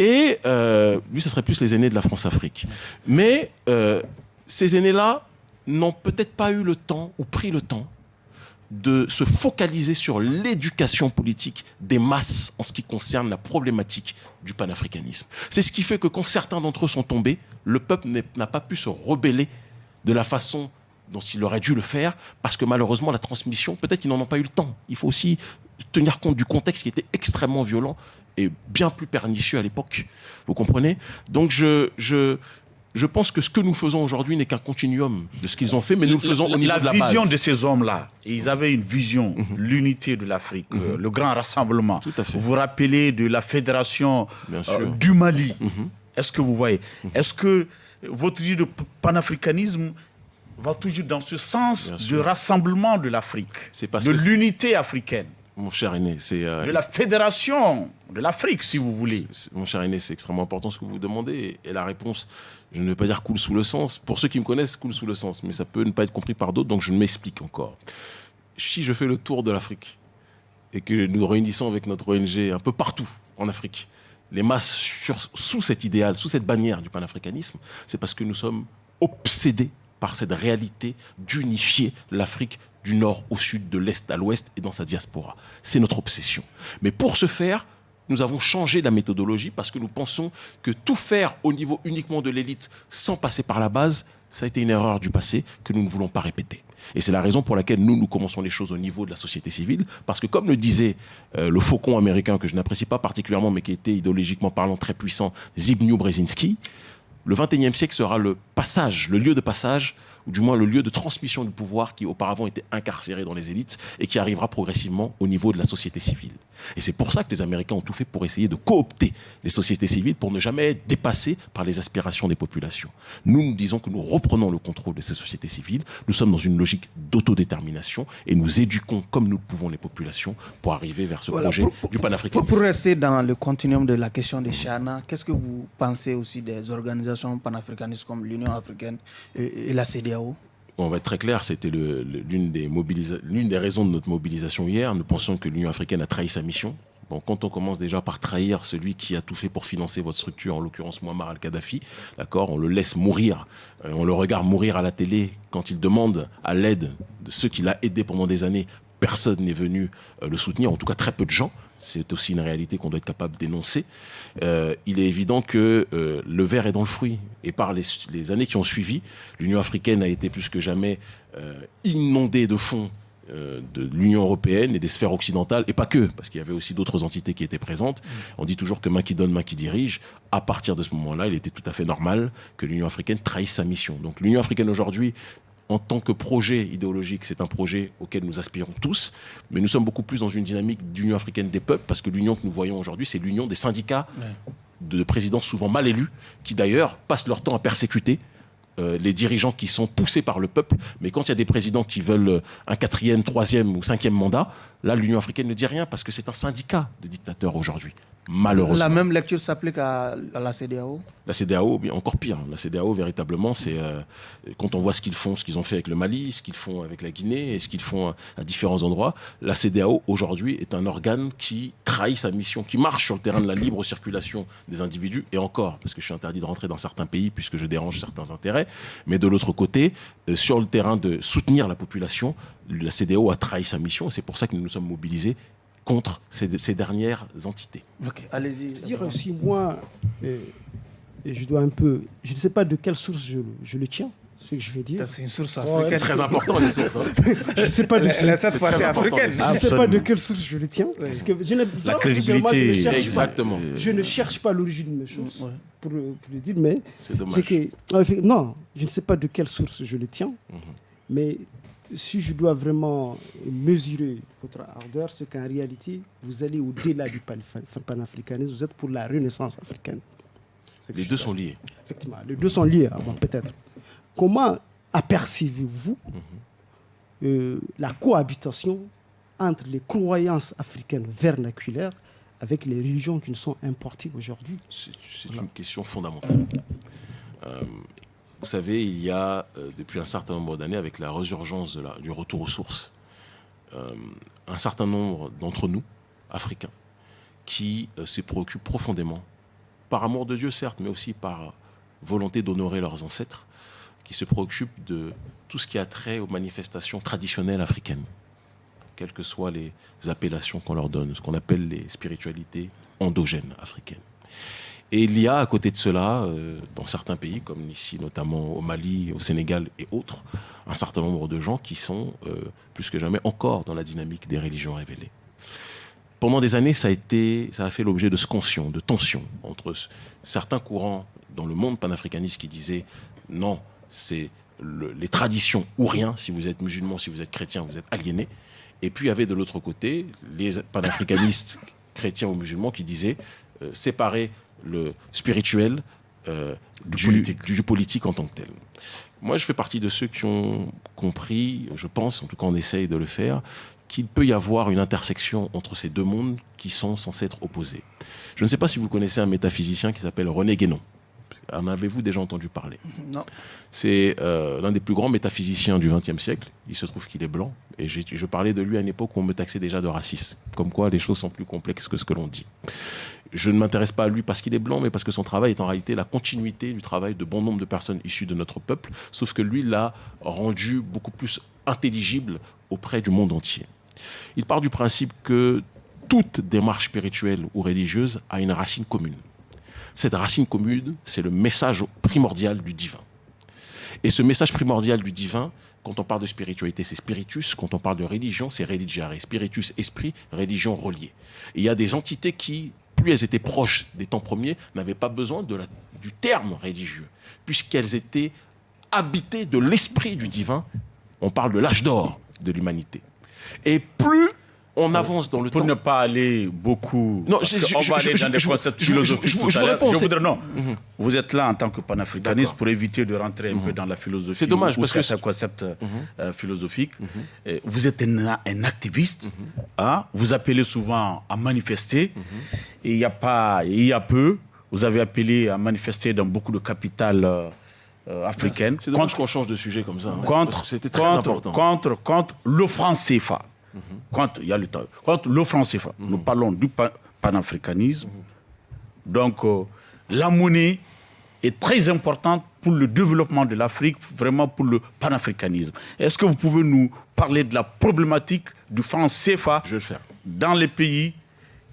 [SPEAKER 2] Et euh, lui, ce serait plus les aînés de la France-Afrique. Mais euh, ces aînés-là n'ont peut-être pas eu le temps ou pris le temps de se focaliser sur l'éducation politique des masses en ce qui concerne la problématique du panafricanisme. C'est ce qui fait que quand certains d'entre eux sont tombés, le peuple n'a pas pu se rebeller de la façon dont il aurait dû le faire, parce que malheureusement la transmission, peut-être qu'ils n'en ont pas eu le temps. Il faut aussi tenir compte du contexte qui était extrêmement violent et bien plus pernicieux à l'époque. Vous comprenez? Donc je, je, je pense que ce que nous faisons aujourd'hui n'est qu'un continuum de ce qu'ils ont fait, mais nous le faisons au niveau
[SPEAKER 4] la
[SPEAKER 2] de la
[SPEAKER 4] vision
[SPEAKER 2] base.
[SPEAKER 4] de ces hommes-là, ils avaient une vision, l'unité de l'Afrique, euh, le grand rassemblement.
[SPEAKER 2] Tout à fait.
[SPEAKER 4] Vous vous rappelez de la fédération euh.
[SPEAKER 2] Mhm.
[SPEAKER 4] du Mali. Est-ce que vous voyez? Est-ce que votre idée de panafricanisme va toujours dans ce sens de rassemblement de l'Afrique, de l'unité africaine,
[SPEAKER 2] Mon cher aîné, c'est euh,
[SPEAKER 4] de la fédération de l'Afrique, si vous voulez
[SPEAKER 2] Mon cher aîné, c'est extrêmement important ce que vous demandez. Et, et la réponse, je ne vais pas dire coule sous le sens. Pour ceux qui me connaissent, coule sous le sens. Mais ça peut ne pas être compris par d'autres, donc je m'explique encore. Si je fais le tour de l'Afrique et que nous réunissons avec notre ONG un peu partout en Afrique, les masses sur- sous cet idéal, sous cette bannière du panafricanisme, c'est parce que nous sommes obsédés par cette réalité d'unifier l'Afrique du nord au sud, de l'est à l'ouest et dans sa diaspora. C'est notre obsession. Mais pour ce faire, nous avons changé la méthodologie parce que nous pensons que tout faire au niveau uniquement de l'élite sans passer par la base, ça a été une erreur du passé que nous ne voulons pas répéter. Et c'est la raison pour laquelle nous, nous commençons les choses au niveau de la société civile, parce que comme le disait euh, le faucon américain, que je n'apprécie pas particulièrement, mais qui était idéologiquement parlant très puissant, Zbigniew Brzezinski, le 21e siècle sera le passage, le lieu de passage, ou du moins le lieu de transmission du pouvoir qui auparavant était incarcéré dans les élites et qui arrivera progressivement au niveau de la société civile. Et c'est pour ça que les Américains ont tout fait pour essayer de coopter les sociétés civiles pour ne jamais être dépassés par les aspirations des populations. Nous, nous disons que nous reprenons le contrôle de ces sociétés civiles. Nous sommes dans une logique d'autodétermination et nous éduquons comme nous pouvons les populations pour arriver vers ce projet du panafricanisme.
[SPEAKER 1] Pour, rester dans le continuum de la question des Chana, qu'est-ce que vous pensez aussi des organisations panafricanistes comme l'Union africaine et, la CDAO
[SPEAKER 2] on va être très clair, c'était l'une des, raisons de notre mobilisation hier. Nous pensons que l'Union africaine a trahi sa mission. Quand on commence déjà par trahir celui qui a tout fait pour financer votre structure, en l'occurrence Muammar al-Kadhafi, on le laisse mourir, euh, on le regarde mourir à la télé quand il demande à l'aide de ceux qui l'a aidé pendant des années. Personne n'est venu euh, le soutenir, en tout cas très peu de gens. C'est aussi une réalité qu'on doit être capable d'énoncer. Euh, il est évident que euh, le verre est dans le fruit. Et par les, années qui ont suivi, l'Union africaine a été plus que jamais euh, inondée de fonds de l'Union européenne et des sphères occidentales, et pas que, parce qu'il y avait aussi d'autres entités qui étaient présentes. On dit toujours que main qui donne, main qui dirige. À partir de ce moment-là, il était tout à fait normal que l'Union africaine trahisse sa mission. Donc l'Union africaine aujourd'hui en tant que projet idéologique, c'est un projet auquel nous aspirons tous, mais nous sommes beaucoup plus dans une dynamique d'union africaine des peuples, parce que l'union que nous voyons aujourd'hui, c'est l'union des syndicats de présidents souvent mal élus, qui d'ailleurs passent leur temps à persécuter euh, les dirigeants qui sont poussés par le peuple. Mais quand il y a des présidents qui veulent un quatrième, troisième ou cinquième mandat, là, l'Union africaine ne dit rien parce que c'est un syndicat de dictateurs aujourd'hui malheureusement.
[SPEAKER 1] La même lecture s'applique à, la CDAO
[SPEAKER 2] La CDAO, encore pire. La CDAO, véritablement, c'est euh, quand on voit ce qu'ils font, ce qu'ils ont fait avec le Mali, ce qu'ils font avec la Guinée et ce qu'ils font à, différents endroits, la CDAO, aujourd'hui, est un organe qui trahit sa mission, qui marche sur le terrain de la libre circulation des individus, et encore, parce que je suis interdit de rentrer dans certains pays puisque je dérange certains intérêts, mais de l'autre côté, euh, sur le terrain de soutenir la population, la CDAO a trahi sa mission, et c'est pour ça que nous nous sommes mobilisés contre ces, dernières entités.
[SPEAKER 1] Ok, allez-y.
[SPEAKER 3] dire aussi, moi, je dois un peu. Je ne sais pas de quelle source je, je le tiens ce que je vais dire.
[SPEAKER 1] C'est une source
[SPEAKER 2] C'est très important, les sources. Hein. [laughs]
[SPEAKER 3] je ne sais pas de
[SPEAKER 1] cette fois africaine.
[SPEAKER 3] Je ne sais pas de quelle source je le tiens. Parce que je
[SPEAKER 4] La crédibilité.
[SPEAKER 3] Je
[SPEAKER 2] Exactement.
[SPEAKER 3] Pas, je ne cherche pas l'origine de mes choses, pour, le dire, mais...
[SPEAKER 2] C'est dommage.
[SPEAKER 3] Que, non, je ne sais pas de quelle source je le tiens, mhm. mais si je dois vraiment mesurer votre ardeur, c'est qu'en réalité, vous allez au-delà du panafricanisme, vous êtes pour la renaissance africaine.
[SPEAKER 2] Les deux sont liés.
[SPEAKER 3] Effectivement, les deux sont liés, avant peut-être. Comment apercevez-vous mhm. euh, la cohabitation entre les croyances africaines vernaculaires avec les religions qui nous sont importées aujourd'hui?
[SPEAKER 2] C'est une question fondamentale. Euh, vous savez, il y a, euh, depuis un certain nombre d'années, avec la résurgence du retour aux sources, euh, un certain nombre d'entre nous, Africains, qui euh, se préoccupent profondément, par amour de Dieu certes, mais aussi par volonté d'honorer leurs ancêtres, qui se préoccupent de tout ce qui a trait aux manifestations traditionnelles africaines, quelles que soient les appellations qu'on leur donne, ce qu'on appelle les spiritualités endogènes africaines. Et il y a à côté de cela, euh, dans certains pays, comme ici notamment au Mali, au Sénégal et autres, un certain nombre de gens qui sont euh, plus que jamais encore dans la dynamique des religions révélées. Pendant des années, ça a, été, ça a fait l'objet de scansions, de tensions entre certains courants dans le monde panafricaniste qui disaient non, c'est les traditions ou rien, si vous êtes musulman, si vous êtes chrétien, vous êtes aliéné. Et puis il y avait de l'autre côté les panafricanistes [laughs] chrétiens ou musulmans qui disaient euh, séparer le spirituel euh, du, politique. Du, politique en tant que tel. Moi, je fais partie de ceux qui ont compris, je pense, en tout cas on essaye de le faire, qu'il peut y avoir une intersection entre ces deux mondes qui sont censés être opposés. Je ne sais pas si vous connaissez un métaphysicien qui s'appelle René Guénon. En avez-vous déjà entendu parler?
[SPEAKER 1] Non.
[SPEAKER 2] C'est euh, l'un des plus grands métaphysiciens du XXe siècle. Il se trouve qu'il est blanc. Et je parlais de lui à une époque où on me taxait déjà de raciste. Comme quoi, les choses sont plus complexes que ce que l'on dit. Je ne m'intéresse pas à lui parce qu'il est blanc, mais parce que son travail est en réalité la continuité du travail de bon nombre de personnes issues de notre peuple, sauf que lui l'a rendu beaucoup plus intelligible auprès du monde entier. Il part du principe que toute démarche spirituelle ou religieuse a une racine commune. Cette racine commune, c'est le message primordial du divin. Et ce message primordial du divin, quand on parle de spiritualité, c'est spiritus. Quand on parle de religion, c'est religiare. Spiritus, esprit, religion reliée. Il y a des entités qui, plus elles étaient proches des temps premiers, n'avaient pas besoin du terme religieux, puisqu'elles étaient habitées de l'esprit du divin. On parle de l'âge d'or de l'humanité. Et plus on avance dans le
[SPEAKER 4] pour
[SPEAKER 2] temps.
[SPEAKER 4] Pour ne pas aller beaucoup.
[SPEAKER 2] Non,
[SPEAKER 4] je, on va aller dans des concepts philosophiques. Je, vous réponds. non. Mhm. Vous êtes là en tant que panafricaniste pour éviter de rentrer un peu mhm. dans la philosophie.
[SPEAKER 2] C'est dommage
[SPEAKER 4] ou
[SPEAKER 2] parce que
[SPEAKER 4] c'est un concept mhm. euh, philosophique. Vous êtes un, activiste. Hein? Vous appelez souvent à manifester. Et il y a pas, il y a peu, vous avez appelé à manifester dans beaucoup de capitales. Euh, euh, africaines.
[SPEAKER 2] C'est dommage qu'on change de sujet comme ça. Hein,
[SPEAKER 4] contre, c'était très important. Contre, contre le franc CFA. Quand il y a le temps, quand le franc CFA, nous mhm. parlons du panafricanisme. Donc, euh, la monnaie est très importante pour le développement de l'Afrique, vraiment pour le panafricanisme. Est-ce que vous pouvez nous parler de la problématique du franc CFA
[SPEAKER 2] Je vais le faire.
[SPEAKER 4] dans les pays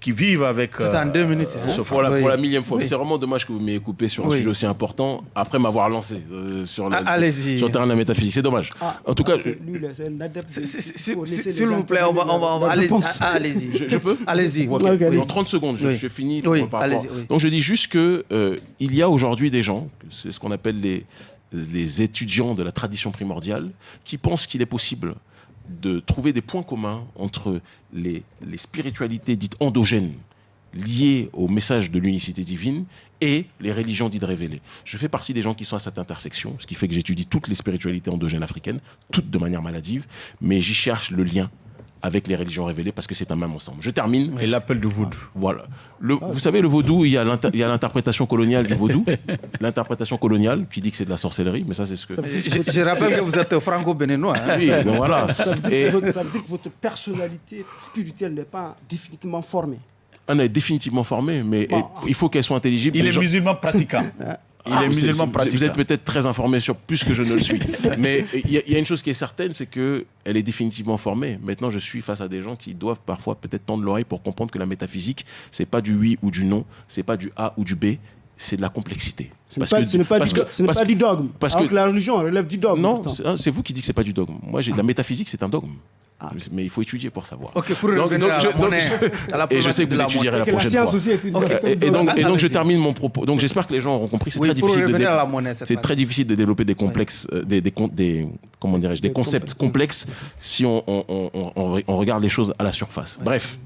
[SPEAKER 4] qui vivent avec.
[SPEAKER 1] Tout en deux minutes.
[SPEAKER 2] Hein. Euh, pour, la, millième fois. Mais c'est vraiment dommage que vous m'ayez coupé sur un sujet aussi important après m'avoir lancé euh, sur, le,
[SPEAKER 1] ah,
[SPEAKER 2] sur le terrain de la métaphysique. C'est dommage. Ah, en tout cas.
[SPEAKER 1] S'il vous plaît, on va. On va, allez-y. Ah, allez-y.
[SPEAKER 2] Je, peux [laughs]
[SPEAKER 1] Allez-y.
[SPEAKER 2] Dans 30 secondes, je, je finis. Donc je dis juste qu'il euh, il y a aujourd'hui des gens, c'est ce qu'on appelle les, les étudiants de la tradition primordiale, qui pensent qu'il est possible de trouver des points communs entre les, spiritualités dites endogènes liées au message de l'unicité divine et les religions dites révélées. Je fais partie des gens qui sont à cette intersection, ce qui fait que j'étudie toutes les spiritualités endogènes africaines, toutes de manière maladive, mais j'y cherche le lien avec les religions révélées parce que c'est un même ensemble. Je termine.
[SPEAKER 4] Et l'appel du vaudou.
[SPEAKER 2] Voilà. Le, vous savez, le vaudou, il y a l'interprétation coloniale du vaudou, [laughs] l'interprétation coloniale qui dit que c'est de la sorcellerie, mais ça, c'est ce que.
[SPEAKER 1] Je, rappelle que vous êtes franco-béninois.
[SPEAKER 2] Hein. Oui, donc voilà.
[SPEAKER 3] Ça veut, dire, que votre personnalité spirituelle n'est pas définitivement formée.
[SPEAKER 2] Elle est définitivement formée, mais il faut qu'elle soit intelligible.
[SPEAKER 4] Il est musulman pratiquant. [laughs] Il est ah, musulman
[SPEAKER 2] Vous êtes peut-être très informé sur plus que je ne le suis. [laughs] Mais il y, a une chose qui est certaine, c'est qu'elle est définitivement formée. Maintenant, je suis face à des gens qui doivent parfois peut-être tendre l'oreille pour comprendre que la métaphysique, c'est pas du oui ou du non, c'est pas du A ou du B, c'est de la complexité.
[SPEAKER 3] Ce n'est pas, du, dogme. Parce que la religion relève du dogme.
[SPEAKER 2] Non, c'est vous qui dites que c'est pas du dogme. Moi, la métaphysique, c'est un dogme. Ah. Mais il faut étudier pour savoir.
[SPEAKER 1] Ok, pour donc, donc, je, donc,
[SPEAKER 2] et je sais que vous étudierez la, la prochaine fois. Aussi et, donc, et donc je termine mon propos. Donc j'espère que les gens auront compris. C'est très difficile de c'est très difficile de développer des complexes, euh, des, des, des, comment dirais-je, des concepts complexes si on, on, on, on, regarde les choses à la surface. Bref,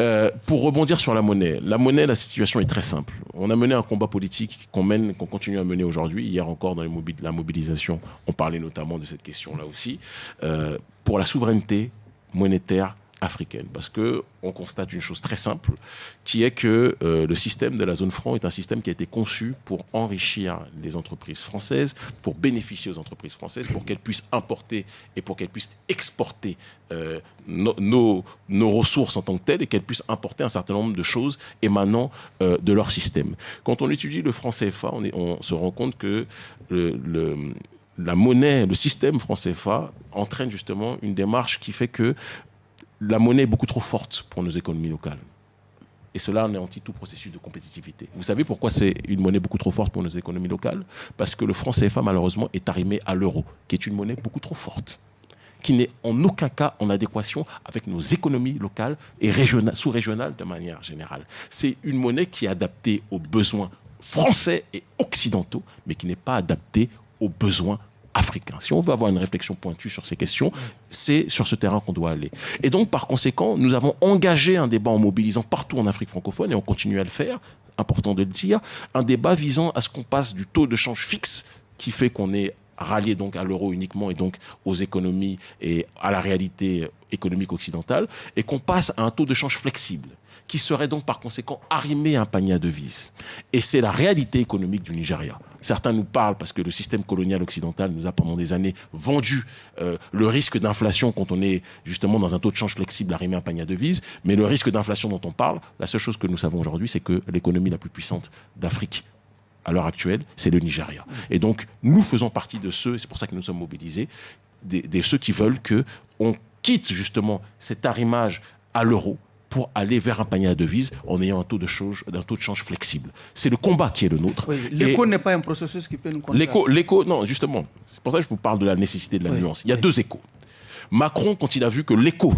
[SPEAKER 2] euh, pour rebondir sur la monnaie, la monnaie, la situation est très simple. On a mené un combat politique qu'on mène, qu'on continue à mener aujourd'hui. Hier encore, dans la mobilisation, on parlait notamment de cette question-là aussi, euh, pour la souveraineté monétaire africaine. Parce qu'on constate une chose très simple, qui est que euh, le système de la zone franc est un système qui a été conçu pour enrichir les entreprises françaises, pour bénéficier aux entreprises françaises, pour qu'elles puissent importer et pour qu'elles puissent exporter euh, nos, ressources en tant que telles et qu'elles puissent importer un certain nombre de choses émanant euh, de leur système. Quand on étudie le franc CFA, on, se rend compte que la monnaie, le système franc CFA entraîne justement une démarche qui fait que la monnaie est beaucoup trop forte pour nos économies locales. Et cela anéantit tout processus de compétitivité. Vous savez pourquoi c'est une monnaie beaucoup trop forte pour nos économies locales? Parce que le franc CFA, malheureusement, est arrimé à l'euro, qui est une monnaie beaucoup trop forte, qui n'est en aucun cas en adéquation avec nos économies locales et sous-régionales de manière générale. C'est une monnaie qui est adaptée aux besoins français et occidentaux, mais qui n'est pas adaptée aux besoins africain. Si on veut avoir une réflexion pointue sur ces questions, c'est sur ce terrain qu'on doit aller. Et donc, par conséquent, nous avons engagé un débat en mobilisant partout en Afrique francophone, et on continue à le faire, important de le dire, un débat visant à ce qu'on passe du taux de change fixe, qui fait qu'on est rallié donc à l'euro uniquement et donc aux économies et à la réalité économique occidentale, et qu'on passe à un taux de change flexible qui serait donc par conséquent arrimé à un panier à devises. Et c'est la réalité économique du Nigeria. Certains nous parlent parce que le système colonial occidental nous a pendant des années vendu euh, le risque d'inflation quand on est justement dans un taux de change flexible arrimé à un panier à devises. Mais le risque d'inflation dont on parle, la seule chose que nous savons aujourd'hui, c'est que l'économie la plus puissante d'Afrique à l'heure actuelle, c'est le Nigeria. Et donc, nous faisons partie de ceux, c'est pour ça que nous sommes mobilisés, des, ceux qui veulent que on quitte justement cet arrimage à l'euro pour aller vers un panier à devises en ayant un taux de change, un taux de change flexible. C'est le combat qui est le nôtre.
[SPEAKER 1] l'écho n'est pas un processus qui peut nous
[SPEAKER 2] L'écho, l'écho, non, justement. C'est pour ça que je vous parle de la nécessité de la nuance. Il y a deux échos. Macron, quand il a vu que l'écho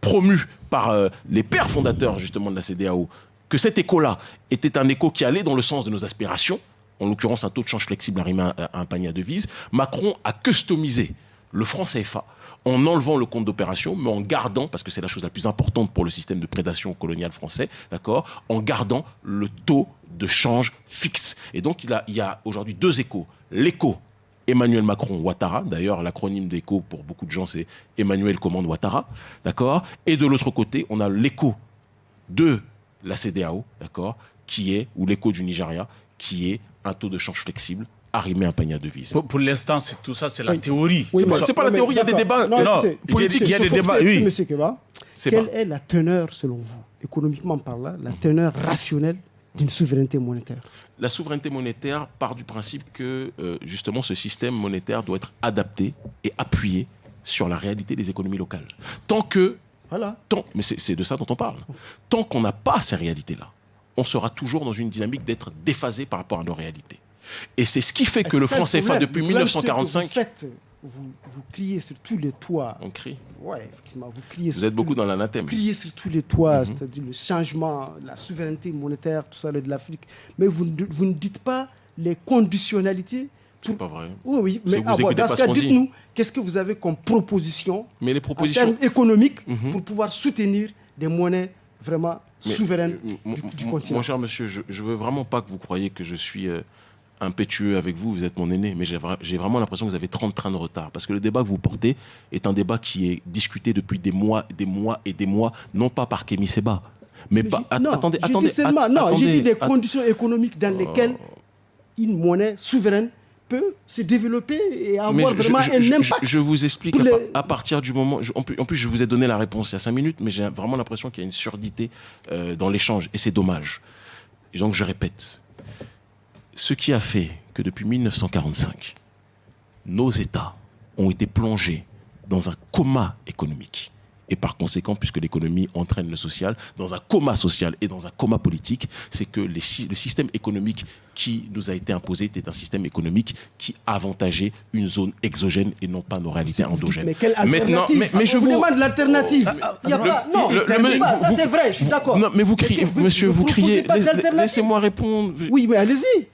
[SPEAKER 2] promu par euh, les pères fondateurs justement de la CDAO, que cet écho-là était un écho qui allait dans le sens de nos aspirations, en l'occurrence un taux de change flexible arrimé à un panier à devises, Macron a customisé le franc CFA en enlevant le compte d'opération, mais en gardant, parce que c'est la chose la plus importante pour le système de prédation coloniale français, d'accord, en gardant le taux de change fixe. Et donc, il, il y a aujourd'hui deux échos. L'écho Emmanuel Macron Ouattara, d'ailleurs l'acronyme d'écho pour beaucoup de gens c'est Emmanuel commande Ouattara, d'accord Et de l'autre côté, on a l'écho de la CDAO, d'accord, qui est, ou l'écho du Nigeria, qui est un taux de change flexible arrimer un panier de devises.
[SPEAKER 4] Pour, l'instant, tout ça, c'est la théorie.
[SPEAKER 2] c'est pas, la théorie, il y a des débats.
[SPEAKER 3] Non, politique, il y a des débats. Oui. Quelle est la teneur, selon vous, économiquement parlant, la teneur rationnelle d'une souveraineté monétaire?
[SPEAKER 2] La souveraineté monétaire part du principe que, euh, justement, ce système monétaire doit être adapté et appuyé sur la réalité des économies locales. Tant que. Voilà. Tant, mais c'est de ça dont on parle. Tant qu'on n'a pas ces réalités-là, on sera toujours dans une dynamique d'être déphasé par rapport à nos réalités. Et c'est ce qui fait que le franc CFA, depuis 1945...
[SPEAKER 3] Vous, vous, criez sur tous les toits.
[SPEAKER 2] On crie.
[SPEAKER 3] Ouais, effectivement. Vous, criez
[SPEAKER 2] vous êtes beaucoup dans l'anathème.
[SPEAKER 3] Vous criez sur tous les toits, mhm. c'est-à-dire le changement, la souveraineté monétaire, tout ça de l'Afrique. Mais vous, vous ne dites pas les conditionnalités
[SPEAKER 2] c'est pas vrai.
[SPEAKER 3] Oui, oui. Mais ah, dans ce cas, dites-nous, qu'est-ce que vous avez comme proposition
[SPEAKER 2] mais les propositions... en
[SPEAKER 3] termes économiques mhm. pour pouvoir soutenir des monnaies vraiment souveraines du, continent
[SPEAKER 2] Mon cher monsieur, je ne veux vraiment pas que vous croyez que je suis... Euh, impétueux avec vous, vous êtes mon aîné, mais j'ai vraiment l'impression que vous avez 30 trains de retard. Parce que le débat que vous portez est un débat qui est discuté depuis des mois, des mois et des mois, non pas par Kémy Seba, mais, pas.
[SPEAKER 3] non,
[SPEAKER 2] attendez,
[SPEAKER 3] attendez. seulement, non, j'ai dit des conditions économiques dans lesquelles une monnaie souveraine peut se développer et avoir vraiment
[SPEAKER 2] je,
[SPEAKER 3] un impact.
[SPEAKER 2] Je, vous explique à, partir du moment. en, plus, je vous ai donné la réponse il y a 5 minutes, mais j'ai vraiment l'impression qu'il y a une surdité euh, dans l'échange et c'est dommage. Et donc, je répète ce qui a fait que depuis 1945, nos États ont été plongés dans un coma économique. Et par conséquent, puisque l'économie entraîne le social, dans un coma social et dans un coma politique, c'est que le système économique qui nous a été imposé était un système économique qui avantageait une zone exogène et non pas nos réalités endogènes.
[SPEAKER 3] mais quelle alternative?
[SPEAKER 2] mais, mais, je vous
[SPEAKER 3] demande l'alternative. Il y a pas. Non, ça c'est vrai, je suis d'accord.
[SPEAKER 2] Non, mais vous criez, monsieur, vous criez. Laissez-moi répondre.
[SPEAKER 3] Oui, mais allez-y.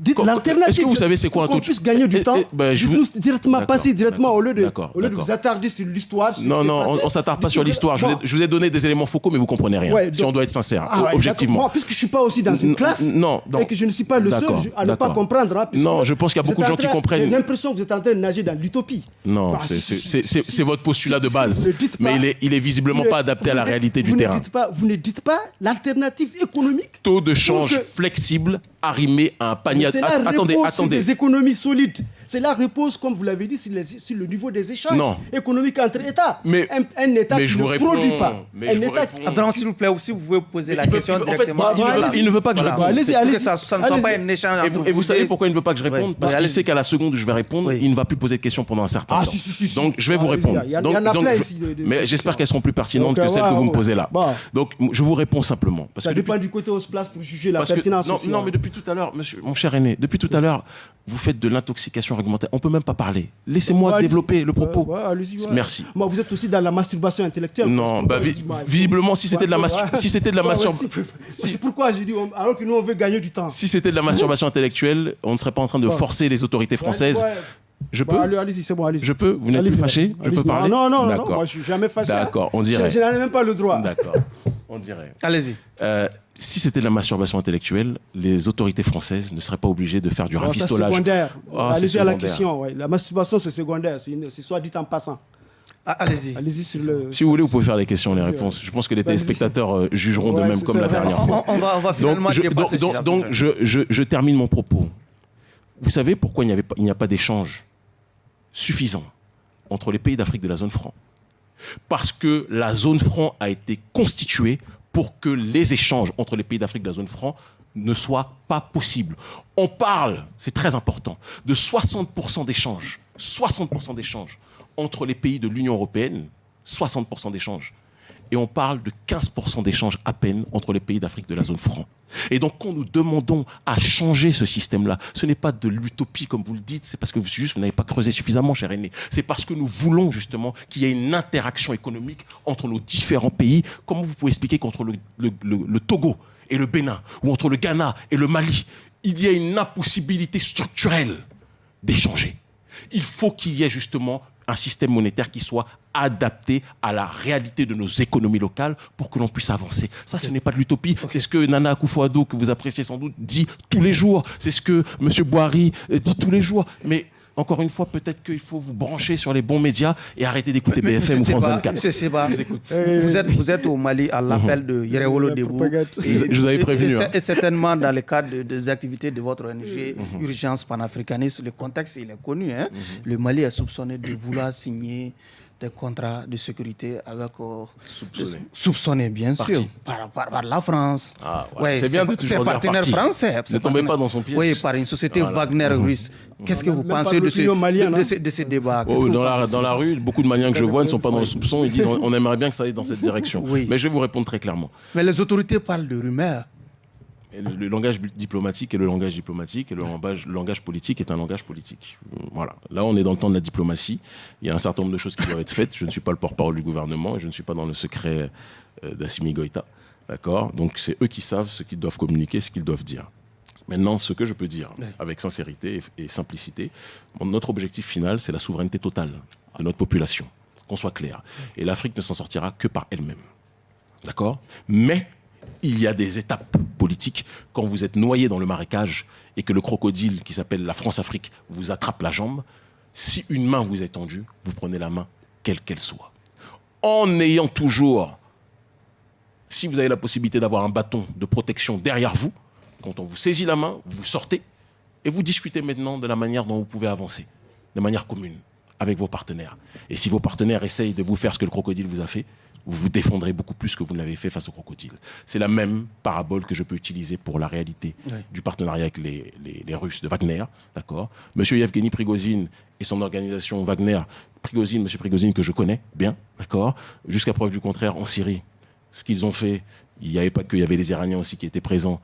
[SPEAKER 3] Dites l'alternative.
[SPEAKER 2] Est-ce que vous savez c'est quoi un taux
[SPEAKER 3] On puisse gagner du temps. Ben, je vous... directement, passer directement au lieu de, au lieu de vous attarder sur l'histoire.
[SPEAKER 2] Non, non, on, ne s'attarde pas sur l'histoire. Je, vous ai donné des éléments focaux, mais vous comprenez rien. si on doit être sincère, ah objectivement.
[SPEAKER 3] Puisque je suis pas aussi dans une classe
[SPEAKER 2] non,
[SPEAKER 3] et que je ne suis pas le seul à ne pas comprendre. Hein,
[SPEAKER 2] non, je pense qu'il y a beaucoup de gens qui comprennent.
[SPEAKER 3] J'ai l'impression que vous êtes en train de nager dans l'utopie.
[SPEAKER 2] Non, bah, c'est votre postulat de base. Mais il est visiblement pas adapté à la réalité du terrain.
[SPEAKER 3] Vous ne dites pas l'alternative économique.
[SPEAKER 2] Taux de change flexible arrimé à un panier.
[SPEAKER 3] Attendez, attendez. des économies solides. Cela repose, comme vous l'avez dit, sur, le niveau des échanges économiques entre États.
[SPEAKER 2] Mais,
[SPEAKER 3] un, État qui ne produit pas.
[SPEAKER 1] Mais un État qui... Attends, s'il vous plaît, aussi, vous pouvez poser la question directement.
[SPEAKER 2] il, ne veut pas que je réponde.
[SPEAKER 3] Allez-y, allez
[SPEAKER 1] Ça, ça ne soit pas un échange.
[SPEAKER 2] Et vous, savez pourquoi il ne veut pas que je réponde? Parce qu'il sait qu'à la seconde où je vais répondre, il ne va plus poser de questions pendant un certain ah, temps. Donc, je vais vous répondre. Mais j'espère qu'elles seront plus pertinentes que celles que vous me posez là. Donc, je vous réponds simplement.
[SPEAKER 3] Ça dépend du côté où on se place pour juger la pertinence.
[SPEAKER 2] Non, mais depuis tout à l'heure, mon cher aîné, depuis tout à l'heure, vous faites de l'intoxication réglementaire. On peut même pas parler. Laissez-moi développer le propos. Merci.
[SPEAKER 3] Moi, vous êtes aussi dans la masturbation intellectuelle.
[SPEAKER 2] Non, bah, visiblement, si c'était de la masturbation, si c'était de la masturbation,
[SPEAKER 3] c'est pourquoi je dis alors que nous on veut gagner du temps.
[SPEAKER 2] Si c'était de la masturbation intellectuelle, on ne serait pas en train de forcer les autorités françaises. Je peux
[SPEAKER 3] Allez-y, c'est bon, allez-y.
[SPEAKER 2] Je peux Vous n'êtes plus fâché Je peux parler
[SPEAKER 3] Non, non, non, moi je suis jamais fâché.
[SPEAKER 2] Hein. D'accord, on dirait.
[SPEAKER 3] Je, n'en ai même pas le droit.
[SPEAKER 2] D'accord, [laughs] on dirait.
[SPEAKER 1] Allez-y.
[SPEAKER 2] Euh, si c'était de la masturbation intellectuelle, les autorités françaises ne seraient pas obligées de faire du rafistolage.
[SPEAKER 3] C'est secondaire. Ah, Allez-y à la question. La masturbation, c'est secondaire. C'est soit dit en passant.
[SPEAKER 1] Ah, allez-y.
[SPEAKER 3] Allez-y sur le.
[SPEAKER 2] Si vous voulez, vous pouvez faire les questions, les réponses. Je pense que les téléspectateurs euh, jugeront de même comme la dernière fois.
[SPEAKER 1] On, va, on va finalement
[SPEAKER 2] donc, je, donc, donc je, je, je, termine mon propos. Vous savez pourquoi il n'y a pas d'échange? Suffisant entre les pays d'Afrique de la zone franc Parce que la zone franc a été constituée pour que les échanges entre les pays d'Afrique de la zone franc ne soient pas possibles. On parle, c'est très important, de 60% d'échanges, 60% d'échanges entre les pays de l'Union européenne, 60% d'échanges. Et on parle de 15% d'échanges à peine entre les pays d'Afrique de la zone franc. Et donc, quand nous demandons à changer ce système-là, ce n'est pas de l'utopie, comme vous le dites, c'est parce que vous n'avez pas creusé suffisamment, cher aîné. C'est parce que nous voulons justement qu'il y ait une interaction économique entre nos différents pays. Comment vous pouvez expliquer qu'entre le, le, Togo et le Bénin, ou entre le Ghana et le Mali, il y a une impossibilité structurelle d'échanger? Il faut qu'il y ait justement un système monétaire qui soit adapté à la réalité de nos économies locales pour que l'on puisse avancer. Ça, ce n'est pas de l'utopie. C'est ce que Nana Akufo-Addo, que vous appréciez sans doute, dit tous les jours. C'est ce que M. Boiry euh, dit tous les jours. Mais encore une fois, peut-être qu'il faut vous brancher sur les bons médias et arrêter d'écouter BFM ou France 24.
[SPEAKER 1] vous, êtes, vous êtes au Mali à l'appel de Yerewolo Debout.
[SPEAKER 2] je vous avais prévenu.
[SPEAKER 1] Hein. Et, certainement dans le cadre des activités de votre ONG mhm. Urgence panafricaniste, le contexte il est connu. Hein. Mhm. Le Mali est soupçonné de vouloir signer des contrats de sécurité avec euh, soupçonnés. bien sûr, par, par, la France.
[SPEAKER 2] Ah, ouais. c'est bien de toujours
[SPEAKER 1] partenaire français.
[SPEAKER 2] Ne tombez pas dans son piège.
[SPEAKER 1] Oui, par une société Wagner mhm. russe. Qu'est-ce que vous pensez de ce, de, de, ces débats?
[SPEAKER 2] Oh, dans, la, dans la rue, beaucoup de Maliens que je vois ne sont pas dans le soupçon. Ils disent [laughs] on, aimerait bien que ça aille dans cette [laughs] direction. Mais je vais vous répondre très clairement.
[SPEAKER 1] Mais les autorités parlent de rumeurs.
[SPEAKER 2] Le, langage diplomatique est le langage diplomatique et le langage, le langage, politique est un langage politique. Voilà. Là, on est dans le temps de la diplomatie. Il y a un certain nombre de choses qui doivent être faites. Je ne suis pas le porte-parole du gouvernement et je ne suis pas dans le secret euh, d'Assimi Goïta. D'accord? Donc, c'est eux qui savent ce qu'ils doivent communiquer, ce qu'ils doivent dire. Maintenant, ce que je peux dire avec sincérité et, simplicité, notre objectif final, c'est la souveraineté totale de notre population, qu'on soit clair. Et l'Afrique ne s'en sortira que par elle-même. D'accord? Mais il y a des étapes politiques. Quand vous êtes noyé dans le marécage et que le crocodile qui s'appelle la France-Afrique vous attrape la jambe, si une main vous est tendue, vous prenez la main, quelle qu'elle soit. En ayant toujours, si vous avez la possibilité d'avoir un bâton de protection derrière vous, quand on vous saisit la main, vous sortez et vous discutez maintenant de la manière dont vous pouvez avancer, de manière commune, avec vos partenaires. Et si vos partenaires essayent de vous faire ce que le crocodile vous a fait, vous vous défendrez beaucoup plus que vous ne l'avez fait face au crocodile. C'est la même parabole que je peux utiliser pour la réalité du partenariat avec les, Russes de Wagner, d'accord? Monsieur Yevgeny Prigozhin et son organisation Wagner, Prigozhin, Monsieur Prigozhin que je connais bien, d'accord? Jusqu'à preuve du contraire, en Syrie, ce qu'ils ont fait, il n'y avait pas que, il y avait les Iraniens aussi qui étaient présents,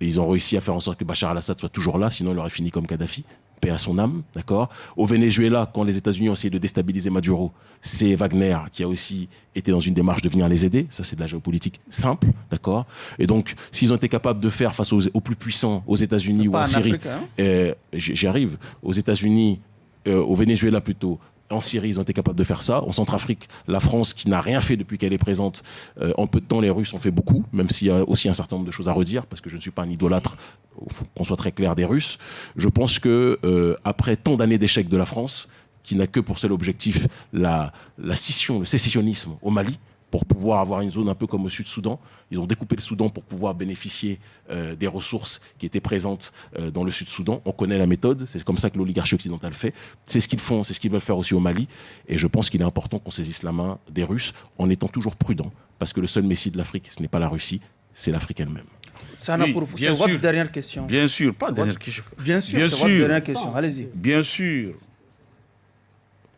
[SPEAKER 2] et ils ont réussi à faire en sorte que Bachar al-Assad soit toujours là, sinon il aurait fini comme Kadhafi. Paix à son âme, d'accord? Au Venezuela, quand les États-Unis ont essayé de déstabiliser Maduro, c'est Wagner qui a aussi été dans une démarche de venir les aider. Ça, c'est de la géopolitique simple, d'accord? Et donc, s'ils ont été capables de faire face aux, plus puissants, aux États-Unis ou en, Syrie, hein? euh, j'y arrive, aux États-Unis, euh, au Venezuela plutôt, en Syrie, ils ont été capables de faire ça. En Centrafrique, la France, qui n'a rien fait depuis qu'elle est présente, euh, en peu de temps, les Russes ont fait beaucoup, même s'il y a aussi un certain nombre de choses à redire, parce que je ne suis pas un idolâtre, qu'on soit très clair, des Russes. Je pense que euh, après tant d'années d'échecs de la France, qui n'a que pour seul objectif la, la scission, le sécessionnisme au Mali, pour pouvoir avoir une zone un peu comme au Sud-Soudan. Ils ont découpé le Soudan pour pouvoir bénéficier euh, des ressources qui étaient présentes euh, dans le Sud-Soudan. On connaît la méthode, c'est comme ça que l'oligarchie occidentale fait. C'est ce qu'ils font, c'est ce qu'ils veulent faire aussi au Mali. Et je pense qu'il est important qu'on saisisse la main des Russes en étant toujours prudent, parce que le seul messie de l'Afrique, ce n'est pas la Russie, c'est l'Afrique elle-même.
[SPEAKER 1] Ça oui, pour C'est votre dernière question.
[SPEAKER 4] Bien sûr, pas dernière question.
[SPEAKER 1] Bien sûr, c'est votre dernière question. Allez-y.
[SPEAKER 4] Bien sûr,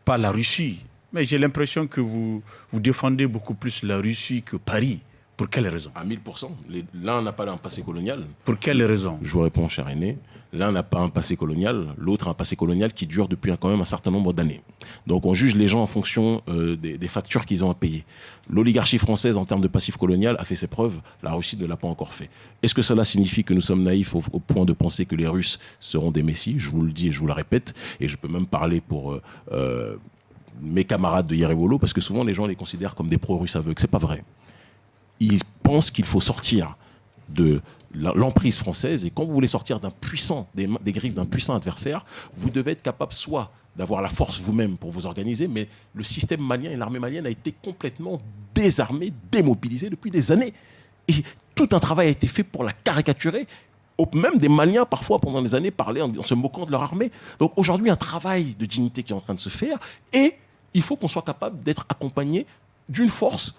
[SPEAKER 4] pas la Russie, mais j'ai l'impression que vous, vous défendez beaucoup plus la Russie que Paris. Pour quelle raison?
[SPEAKER 2] À 1000%. L'un n'a pas un passé colonial.
[SPEAKER 4] Pour quelle raison?
[SPEAKER 2] Je vous réponds, cher aîné. L'un n'a pas un passé colonial, l'autre a un passé colonial qui dure depuis quand même un certain nombre d'années. Donc on juge les gens en fonction euh, des, factures qu'ils ont à payer. L'oligarchie française, en termes de passif colonial, a fait ses preuves. La Russie ne l'a pas encore fait. Est-ce que cela signifie que nous sommes naïfs au, point de penser que les Russes seront des messies? Je vous le dis et je vous le répète. Et je peux même parler pour... Euh, euh, mes camarades de Yerewolo, parce que souvent les gens les considèrent comme des pro-russes aveugles. C'est pas vrai. Ils pensent qu'il faut sortir de l'emprise française, et quand vous voulez sortir puissant, des, griffes d'un puissant adversaire, vous devez être capable soit d'avoir la force vous-même pour vous organiser, mais le système malien et l'armée malienne a été complètement désarmé, démobilisé depuis des années. Et tout un travail a été fait pour la caricaturer. Même des Maliens, parfois, pendant des années, parlaient en, en se moquant de leur armée. Donc aujourd'hui, un travail de dignité qui est en train de se faire. Et il faut qu'on soit capable d'être accompagné d'une force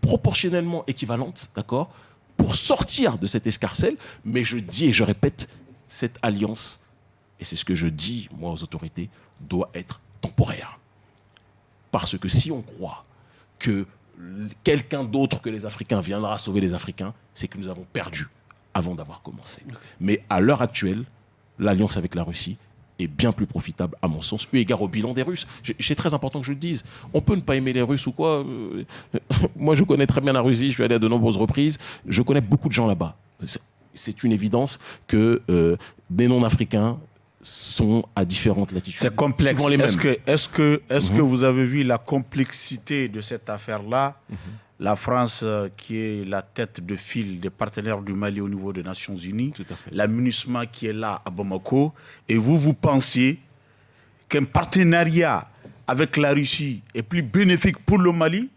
[SPEAKER 2] proportionnellement équivalente, d'accord, pour sortir de cette escarcelle. Mais je dis et je répète, cette alliance, et c'est ce que je dis, moi, aux autorités, doit être temporaire. Parce que si on croit que quelqu'un d'autre que les Africains viendra sauver les Africains, c'est que nous avons perdu avant d'avoir commencé. Mais à l'heure actuelle, l'alliance avec la Russie est bien plus profitable, à mon sens, eu égard au bilan des Russes. C'est très important que je le dise. On peut ne pas aimer les Russes ou quoi. Euh, [laughs] moi, je connais très bien la Russie, je suis allé à de nombreuses reprises. Je connais beaucoup de gens là-bas. C'est une évidence que euh, des non-africains sont à différentes latitudes.
[SPEAKER 4] C'est complexe. Est-ce que, est que, est que mhm. vous avez vu la complexité de cette affaire-là? Mhm. La France, euh, qui est la tête de file des partenaires du Mali au niveau des Nations Unies, l'amunissement qui est là à Bamako, et vous, vous pensez qu'un partenariat avec la Russie est plus bénéfique pour le Mali?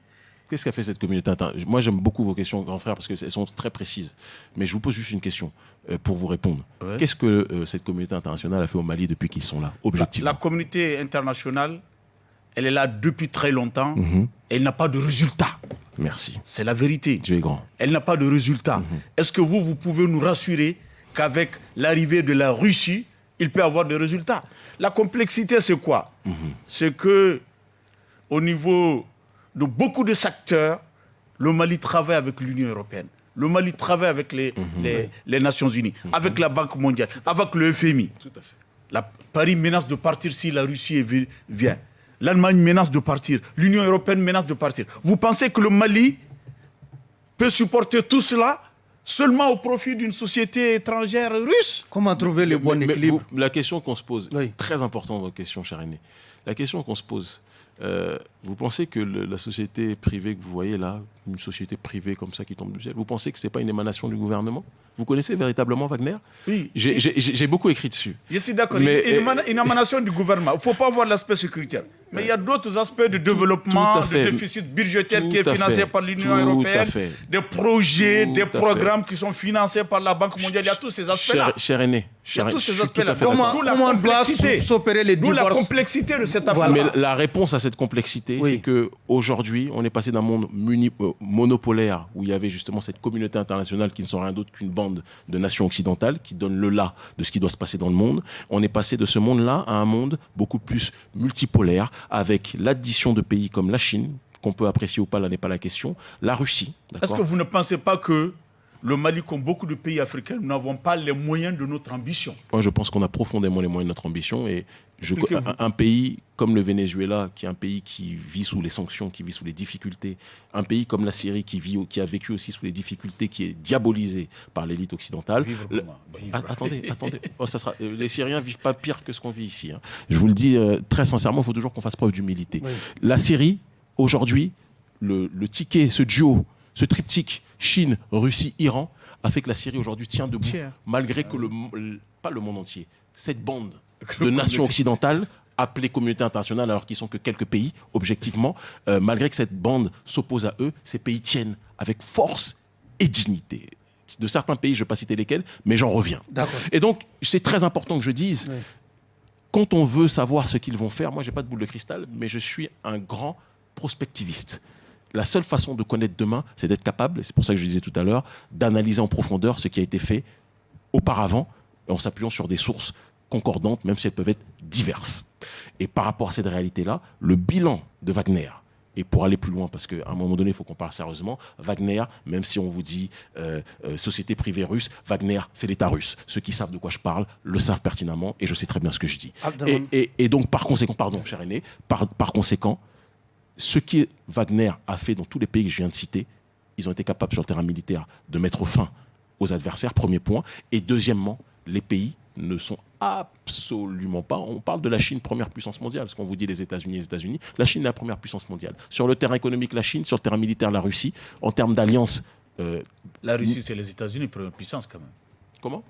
[SPEAKER 2] Qu'est-ce qu'a fait cette communauté internationale Moi, j'aime beaucoup vos questions, grand frère, parce qu'elles sont très précises. Mais je vous pose juste une question euh, pour vous répondre. Qu'est-ce que euh, cette communauté internationale a fait au Mali depuis qu'ils sont là, objectivement
[SPEAKER 4] la, communauté internationale, elle est là depuis très longtemps. Mhm. Elle n'a pas de résultat.
[SPEAKER 2] Merci.
[SPEAKER 4] C'est la vérité.
[SPEAKER 2] Dieu est grand.
[SPEAKER 4] Elle n'a pas de résultat. Mhm. Est-ce que vous, vous pouvez nous rassurer qu'avec l'arrivée de la Russie, il peut avoir des résultats? La complexité, c'est quoi? Mhm. C'est que au niveau de beaucoup de secteurs, le Mali travaille avec l'Union européenne. Le Mali travaille avec les, les, Nations Unies, avec la Banque mondiale, avec le FMI. Tout à fait. La, Paris menace de partir si la Russie vient. L'Allemagne menace de partir. L'Union européenne menace de partir. Vous pensez que le Mali peut supporter tout cela seulement au profit d'une société étrangère russe?
[SPEAKER 1] Comment trouver le bon équilibre?
[SPEAKER 2] La question qu'on se pose, très importante votre question, cher aîné. La question qu'on se pose, euh, vous pensez que la société privée que vous voyez là, une société privée comme ça qui tombe du ciel, vous pensez que ce n'est pas une émanation du gouvernement? Vous connaissez véritablement Wagner?
[SPEAKER 4] Oui.
[SPEAKER 2] J'ai beaucoup écrit dessus.
[SPEAKER 4] Je suis d'accord. Une, une émanation du gouvernement. Il ne faut pas voir l'aspect sécuritaire. Mais il y a d'autres aspects de développement, de déficit budgétaire qui est financé par l'Union européenne, des projets, des programmes qui sont financés par la Banque mondiale. Il y a tous ces aspects-là.
[SPEAKER 2] Cher, aîné.
[SPEAKER 4] Il y a tous ces aspects-là.
[SPEAKER 1] Comment, comment doit s'opérer les divorces
[SPEAKER 4] la complexité de cette affaire.
[SPEAKER 2] Mais la réponse à cette complexité, c'est qu'aujourd'hui, on est passé d'un monde euh, monopolaire où il y avait justement cette communauté internationale qui ne sont rien d'autre qu'une bande de nations occidentales qui donne le là de ce qui doit se passer dans le monde. On est passé de ce monde-là à un monde beaucoup plus multipolaire avec l'addition de pays comme la Chine, qu'on peut apprécier ou pas, là n'est pas la question, la Russie.
[SPEAKER 4] Est-ce que vous ne pensez pas que le Mali, comme beaucoup de pays africains, nous n'avons pas les moyens de notre ambition?
[SPEAKER 2] Moi, je pense qu'on a profondément les moyens de notre ambition. Et je, un, pays comme le Venezuela, qui est un pays qui vit sous les sanctions, qui vit sous les difficultés, un pays comme la Syrie, qui, vit, qui a vécu aussi sous les difficultés, qui est diabolisé par l'élite occidentale. attendez, attendez. Oh, ça sera, euh, les Syriens vivent pas pire que ce qu'on vit ici. Hein. Je vous le dis euh, très sincèrement, il faut toujours qu'on fasse preuve d'humilité. La Syrie, aujourd'hui, le, le ticket, ce duo, ce triptyque, Chine, Russie, Iran, a fait que la Syrie aujourd'hui tient debout, malgré que le, pas le monde entier, cette bande [laughs] de nations occidentales appelées communauté internationale alors qu'ils sont que quelques pays, objectivement, euh, malgré que cette bande s'oppose à eux, ces pays tiennent avec force et dignité. De certains pays, je ne vais pas citer lesquels, mais j'en reviens. Et donc, c'est très important que je dise, quand on veut savoir ce qu'ils vont faire, moi, je n'ai pas de boule de cristal, mais je suis un grand prospectiviste la seule façon de connaître demain, c'est d'être capable, et c'est pour ça que je disais tout à l'heure, d'analyser en profondeur ce qui a été fait auparavant, en s'appuyant sur des sources concordantes, même si elles peuvent être diverses. Et par rapport à cette réalité-là, le bilan de Wagner, et pour aller plus loin, parce qu'à un moment donné, il faut qu'on parle sérieusement, Wagner, même si on vous dit euh, euh, société privée russe, Wagner, c'est l'État russe. Ceux qui savent de quoi je parle le savent pertinemment, et je sais très bien ce que je dis. Et, donc, par conséquent, pardon, cher aîné, par, par conséquent, ce que Wagner a fait dans tous les pays que je viens de citer, ils ont été capables sur le terrain militaire de mettre fin aux adversaires, premier point. Et deuxièmement, les pays ne sont absolument pas. On parle de la Chine, première puissance mondiale, parce qu'on vous dit les États-Unis, les États-Unis. La Chine est la première puissance mondiale. Sur le terrain économique, la Chine. Sur le terrain militaire, la Russie. En termes d'alliance.
[SPEAKER 4] Euh, la Russie, c'est les États-Unis, première puissance quand même.
[SPEAKER 2] Comment?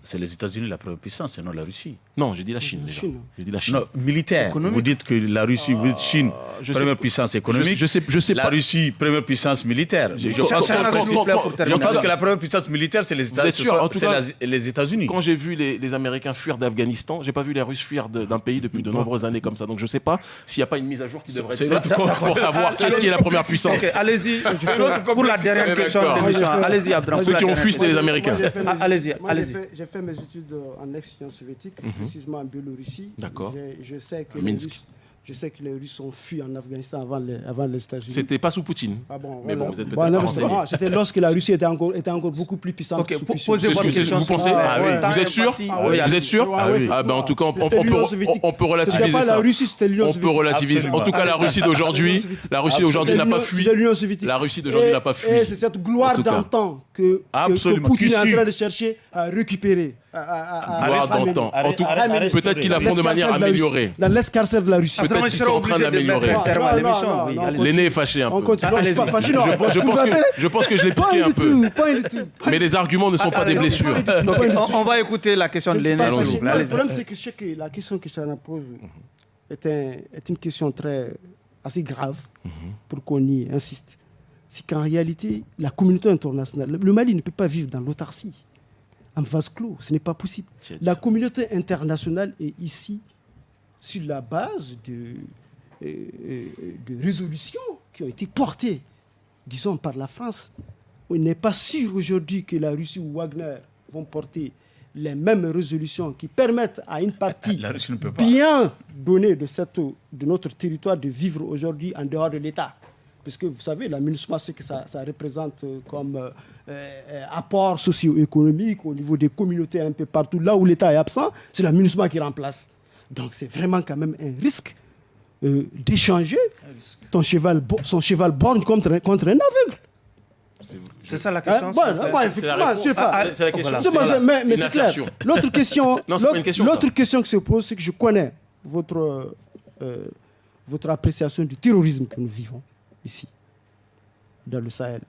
[SPEAKER 4] C'est les États-Unis la première puissance, et non la Russie.
[SPEAKER 2] Non, j'ai dit la Chine déjà. J'ai dit la Chine.
[SPEAKER 4] Non, militaire. Vous dites que la Russie, vous dites Chine, ah, première puissance économique.
[SPEAKER 2] Je, sais, je sais
[SPEAKER 4] la Russie, première puissance militaire. Je, pense, que la première puissance militaire, c'est les États-Unis.
[SPEAKER 2] Quand j'ai vu les, Américains fuir d'Afghanistan, j'ai pas vu les Russes fuir d'un pays depuis de nombreuses années comme ça. Donc je sais pas s'il n'y a pas une mise à jour qui devrait être faite pour savoir qu'est-ce qui est la première puissance.
[SPEAKER 1] Allez-y. [laughs] Pour la dernière question allez-y, Abdram.
[SPEAKER 2] Ceux qui ont fui, c'était les Américains.
[SPEAKER 1] Allez-y, allez-y
[SPEAKER 3] j'ai fait mes études en ex-Union soviétique, mhm. précisément en Biélorussie.
[SPEAKER 2] D'accord.
[SPEAKER 3] Je, sais que les Russes, je sais que les Russes ont fui en Afghanistan avant les, avant les États-Unis.
[SPEAKER 2] C'était pas sous Poutine.
[SPEAKER 3] Ah bon, mais bon, vous êtes peut-être C'était lorsque la Russie était encore, était encore beaucoup plus puissante.
[SPEAKER 1] Ok, posez votre question.
[SPEAKER 2] Vous pensez ah, oui. Vous êtes sûr Vous êtes sûr Ah ben en tout cas, on, peut, on peut relativiser ça.
[SPEAKER 3] La Russie, c'était l'Union
[SPEAKER 2] soviétique. On peut relativiser. En tout cas, la Russie d'aujourd'hui, la Russie d'aujourd'hui n'a pas fui. La Russie d'aujourd'hui n'a pas fui.
[SPEAKER 3] Et c'est cette gloire d'antan que Poutine est en train de chercher à récupérer.
[SPEAKER 2] Gloire d'antan. En tout cas, peut-être qu'ils la font de manière améliorée.
[SPEAKER 3] Dans l'escarcelle de la Russie.
[SPEAKER 2] Peut-être qu'ils sont en train d'améliorer. L'aîné est fâché un peu. Je pense que je l'ai piqué un peu. Mais les arguments ne sont pas des blessures.
[SPEAKER 1] On va écouter la question de l'aîné.
[SPEAKER 3] Le problème, c'est que la question que je te pose est une question très assez grave pour qu'on y insiste. C'est qu'en réalité, la communauté internationale, le Mali ne peut pas vivre dans l'autarcie, en vase clos. Ce n'est pas possible. La communauté internationale est ici sur la base de, euh, euh, de résolutions qui ont été portées, disons, par la France. On n'est pas sûr aujourd'hui que la Russie ou Wagner vont porter les mêmes résolutions qui permettent à une partie [laughs] bien donnée de, cette, de notre territoire de vivre aujourd'hui en dehors de l'État. Parce que vous savez, la MINUSMA, ce que ça, représente comme euh, euh, apport socio-économique au niveau des communautés un peu partout, là où l'État est absent, c'est la MINUSMA qui remplace. Donc c'est vraiment quand même un risque euh, d'échanger ton cheval, son cheval borgne contre, contre un aveugle.
[SPEAKER 1] C'est ça la question.
[SPEAKER 3] effectivement, c'est pas. la question. mais, c'est clair. [laughs] [laughs] L'autre question, l'autre question qui se pose, c'est que je connais votre, euh, votre appréciation du terrorisme que nous vivons ici, dans le Sahel.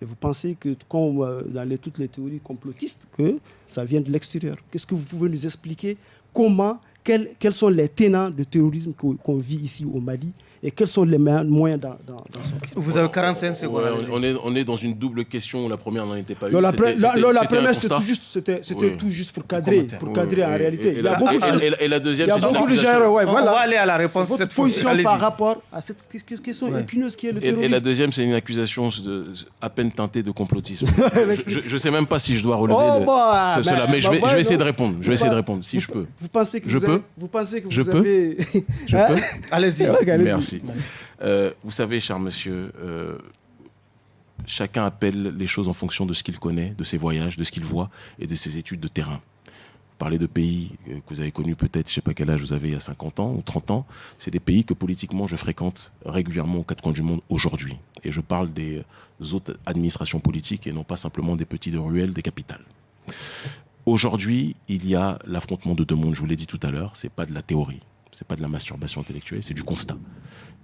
[SPEAKER 3] Et vous pensez que, comme euh, dans toutes les théories complotistes, que ça vient de l'extérieur. Qu'est-ce que vous pouvez nous expliquer? Comment? Quels, quels, sont les tenants de terrorisme qu'on vit ici au Mali? Et quels sont les moyens d'en sortir
[SPEAKER 1] Vous avez 45 secondes.
[SPEAKER 2] on, est, on est dans une double question. La première n'en était pas
[SPEAKER 3] une. la, première, c'était tout, juste, tout juste pour cadrer, pour cadrer en réalité.
[SPEAKER 2] Et, il y a beaucoup de, et, la deuxième,
[SPEAKER 3] il y a beaucoup de gens. Ouais,
[SPEAKER 1] voilà. On va aller à la réponse.
[SPEAKER 3] Cette position par rapport à cette question épineuse qui est le terrorisme.
[SPEAKER 2] Et, la deuxième, c'est une accusation de, à peine teintée de complotisme. [laughs] je ne sais même pas si je dois relever oh, bah, cela, mais je vais essayer de répondre. Je vais essayer de répondre, si je peux.
[SPEAKER 3] Vous pensez que
[SPEAKER 2] je peux
[SPEAKER 3] vous pensez que
[SPEAKER 2] je
[SPEAKER 3] vous
[SPEAKER 2] peux
[SPEAKER 3] avez...
[SPEAKER 2] Je peux
[SPEAKER 1] Allez-y.
[SPEAKER 2] Merci. Euh, vous savez, cher monsieur, euh, chacun appelle les choses en fonction de ce qu'il connaît, de ses voyages, de ce qu'il voit et de ses études de terrain. Parler de pays que vous avez connus peut-être, je ne sais pas quel âge vous avez, il y a 50 ans ou 30 ans, c'est des pays que politiquement je fréquente régulièrement aux quatre coins du monde aujourd'hui. Et je parle des autres administrations politiques et non pas simplement des petits de ruelles, des capitales. Aujourd'hui, il y a l'affrontement de deux mondes, je vous l'ai dit tout à l'heure, ce n'est pas de la théorie, ce n'est pas de la masturbation intellectuelle, c'est du constat.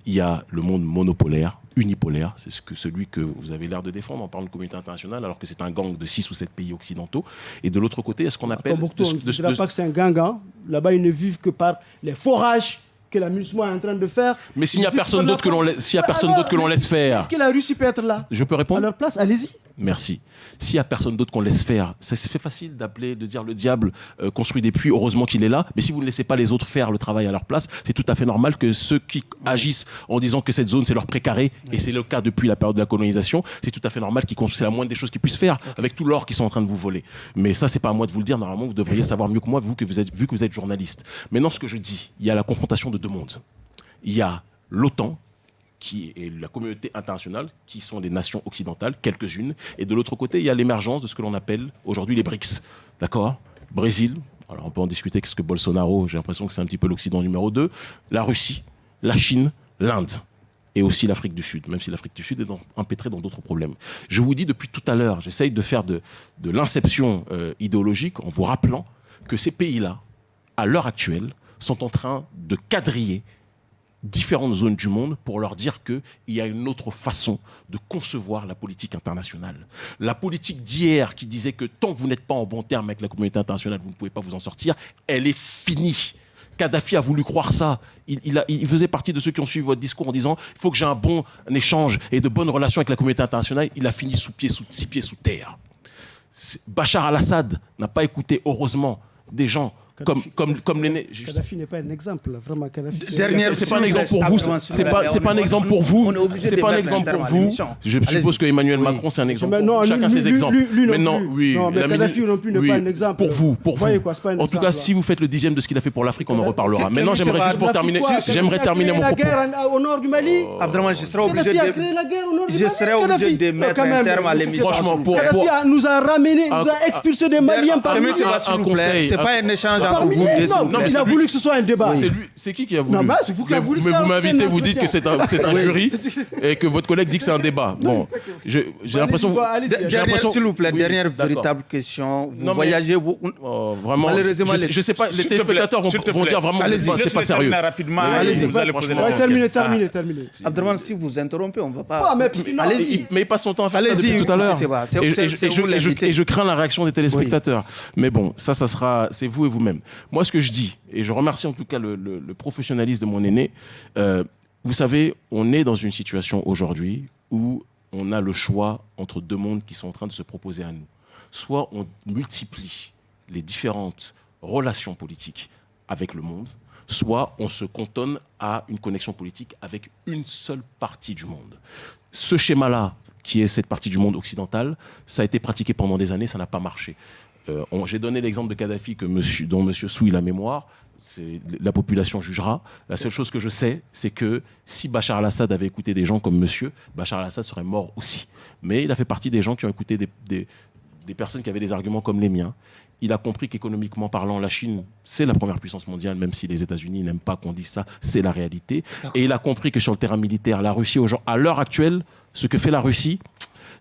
[SPEAKER 2] Il y a le monde monopolaire, unipolaire, c'est ce que, celui que vous avez l'air de défendre en parlant de communauté internationale, alors que c'est un gang de six ou sept pays occidentaux. Et de l'autre côté, est-ce qu'on appelle...
[SPEAKER 3] de, on ne dira pas que c'est un gang. Hein. Là-bas, ils ne vivent que par les forages que la MUSMA est en train de faire.
[SPEAKER 2] Mais s'il n'y a personne d'autre que l'on laisse, a personne d'autre que l'on laisse faire.
[SPEAKER 3] Est-ce que la Russie peut être là?
[SPEAKER 2] Je peux répondre
[SPEAKER 3] À leur place, allez-y.
[SPEAKER 2] Merci. S'il n'y a personne d'autre qu'on laisse faire, c'est fait facile d'appeler, de dire le diable euh, construit des puits, heureusement qu'il est là, mais si vous ne laissez pas les autres faire le travail à leur place, c'est tout à fait normal que ceux qui agissent en disant que cette zone c'est leur précaré, et c'est le cas depuis la période de la colonisation, c'est tout à fait normal qu'ils construisent, c'est la moindre des choses qu'ils puissent faire avec tout l'or qu'ils sont en train de vous voler. Mais ça, c'est pas à moi de vous le dire, normalement vous devriez savoir mieux que moi, vous, que vous êtes, vu que vous êtes journaliste. Maintenant, ce que je dis, il y a la confrontation de deux mondes. Il y a l'OTAN, qui est la communauté internationale, qui sont des nations occidentales, quelques-unes. Et de l'autre côté, il y a l'émergence de ce que l'on appelle aujourd'hui les BRICS. D'accord? Brésil, alors on peut en discuter qu'est-ce que Bolsonaro, j'ai l'impression que c'est un petit peu l'Occident numéro 2. La Russie, la Chine, l'Inde et aussi l'Afrique du Sud, même si l'Afrique du Sud est empêtrée dans d'autres problèmes. Je vous dis depuis tout à l'heure, j'essaye de faire de, de l'inception euh, idéologique en vous rappelant que ces pays-là, à l'heure actuelle, sont en train de quadriller différentes zones du monde pour leur dire qu'il y a une autre façon de concevoir la politique internationale. La politique d'hier qui disait que tant que vous n'êtes pas en bon terme avec la communauté internationale, vous ne pouvez pas vous en sortir, elle est finie. Kadhafi a voulu croire ça. Il, il, faisait partie de ceux qui ont suivi votre discours en disant il faut que j'ai un bon échange et de bonnes relations avec la communauté internationale. Il a fini sous pied, sous six pieds sous terre. Bachar al-Assad n'a pas écouté, heureusement, des gens comme, comme, comme l'aîné.
[SPEAKER 3] Kadhafi n'est pas un exemple, vraiment.
[SPEAKER 2] C'est pas un exemple pour vous. C'est pas, c'est pas un exemple pour vous. C'est pas un exemple pour vous. Je suppose que Emmanuel Macron, c'est un exemple. Chacun ses exemples.
[SPEAKER 3] Maintenant, oui. Non, mais Kadhafi non plus n'est pas un exemple.
[SPEAKER 2] Pour vous, pour vous. En tout cas, si vous faites le dixième de ce qu'il a fait pour l'Afrique, on en reparlera. Maintenant, j'aimerais juste pour terminer, j'aimerais terminer mon propos.
[SPEAKER 3] la guerre au nord du Mali?
[SPEAKER 1] Oh. Abdraman, je serai obligé de. Je serai obligé de mettre un terme à l'émission.
[SPEAKER 3] Franchement, pour. Kadhafi nous a ramené, nous a expulsé des Maliens par
[SPEAKER 1] un conseil. C'est pas un échange
[SPEAKER 3] il a voulu que ce soit un débat.
[SPEAKER 2] C'est qui qui a voulu
[SPEAKER 3] Non, bah, c'est vous qui avez voulu que
[SPEAKER 2] Mais vous m'invitez, vous dites que c'est un, c'est un [laughs]
[SPEAKER 3] Oui.
[SPEAKER 2] jury et que votre collègue dit que c'est un débat. Bon, je- j'ai l'impression.
[SPEAKER 1] s'il vous plaît, dernière véritable question. Vous
[SPEAKER 2] Non,
[SPEAKER 1] voyagez, vous,
[SPEAKER 2] Oh, vraiment,
[SPEAKER 1] Malheureusement,
[SPEAKER 2] je, sais pas, les téléspectateurs vont, dire vraiment que c'est
[SPEAKER 1] Allez-y.
[SPEAKER 2] pas, sérieux.
[SPEAKER 4] rapidement,
[SPEAKER 2] allez-y,
[SPEAKER 4] vous allez poser
[SPEAKER 3] terminez, terminez, terminez.
[SPEAKER 1] Abdelman, si vous interrompez, on ne va pas.
[SPEAKER 3] Non,
[SPEAKER 1] Allez-y.
[SPEAKER 2] Il- mais il passe son temps à faire ça
[SPEAKER 1] Allez-y,
[SPEAKER 2] depuis tout à l'heure. et je crains la réaction des téléspectateurs. Mais bon, ça, ça sera, c'est vous et vous-même. Moi, ce que je dis, et je remercie en tout cas le, professionnalisme de mon aîné, euh, vous savez, on est dans une situation aujourd'hui où on a le choix entre deux mondes qui sont en train de se proposer à nous. Soit on multiplie les différentes relations politiques avec le monde, soit on se cantonne à une connexion politique avec une seule partie du monde. Ce schéma-là, qui est cette partie du monde occidental, ça a été pratiqué pendant des années, ça n'a pas marché. Euh, J'ai donné l'exemple de Kadhafi que monsieur, dont M. souille la mémoire. La population jugera. La seule chose que je sais, c'est que si Bachar al-Assad avait écouté des gens comme monsieur, Bachar al-Assad serait mort aussi. Mais il a fait partie des gens qui ont écouté des, des- personnes qui avaient des arguments comme les miens. Il a compris qu'économiquement parlant, la Chine, c'est la première puissance mondiale, même si les États-Unis n'aiment pas qu'on dise ça, c'est la réalité. Et il a compris que sur le terrain militaire, la Russie, à l'heure actuelle, ce que fait la Russie,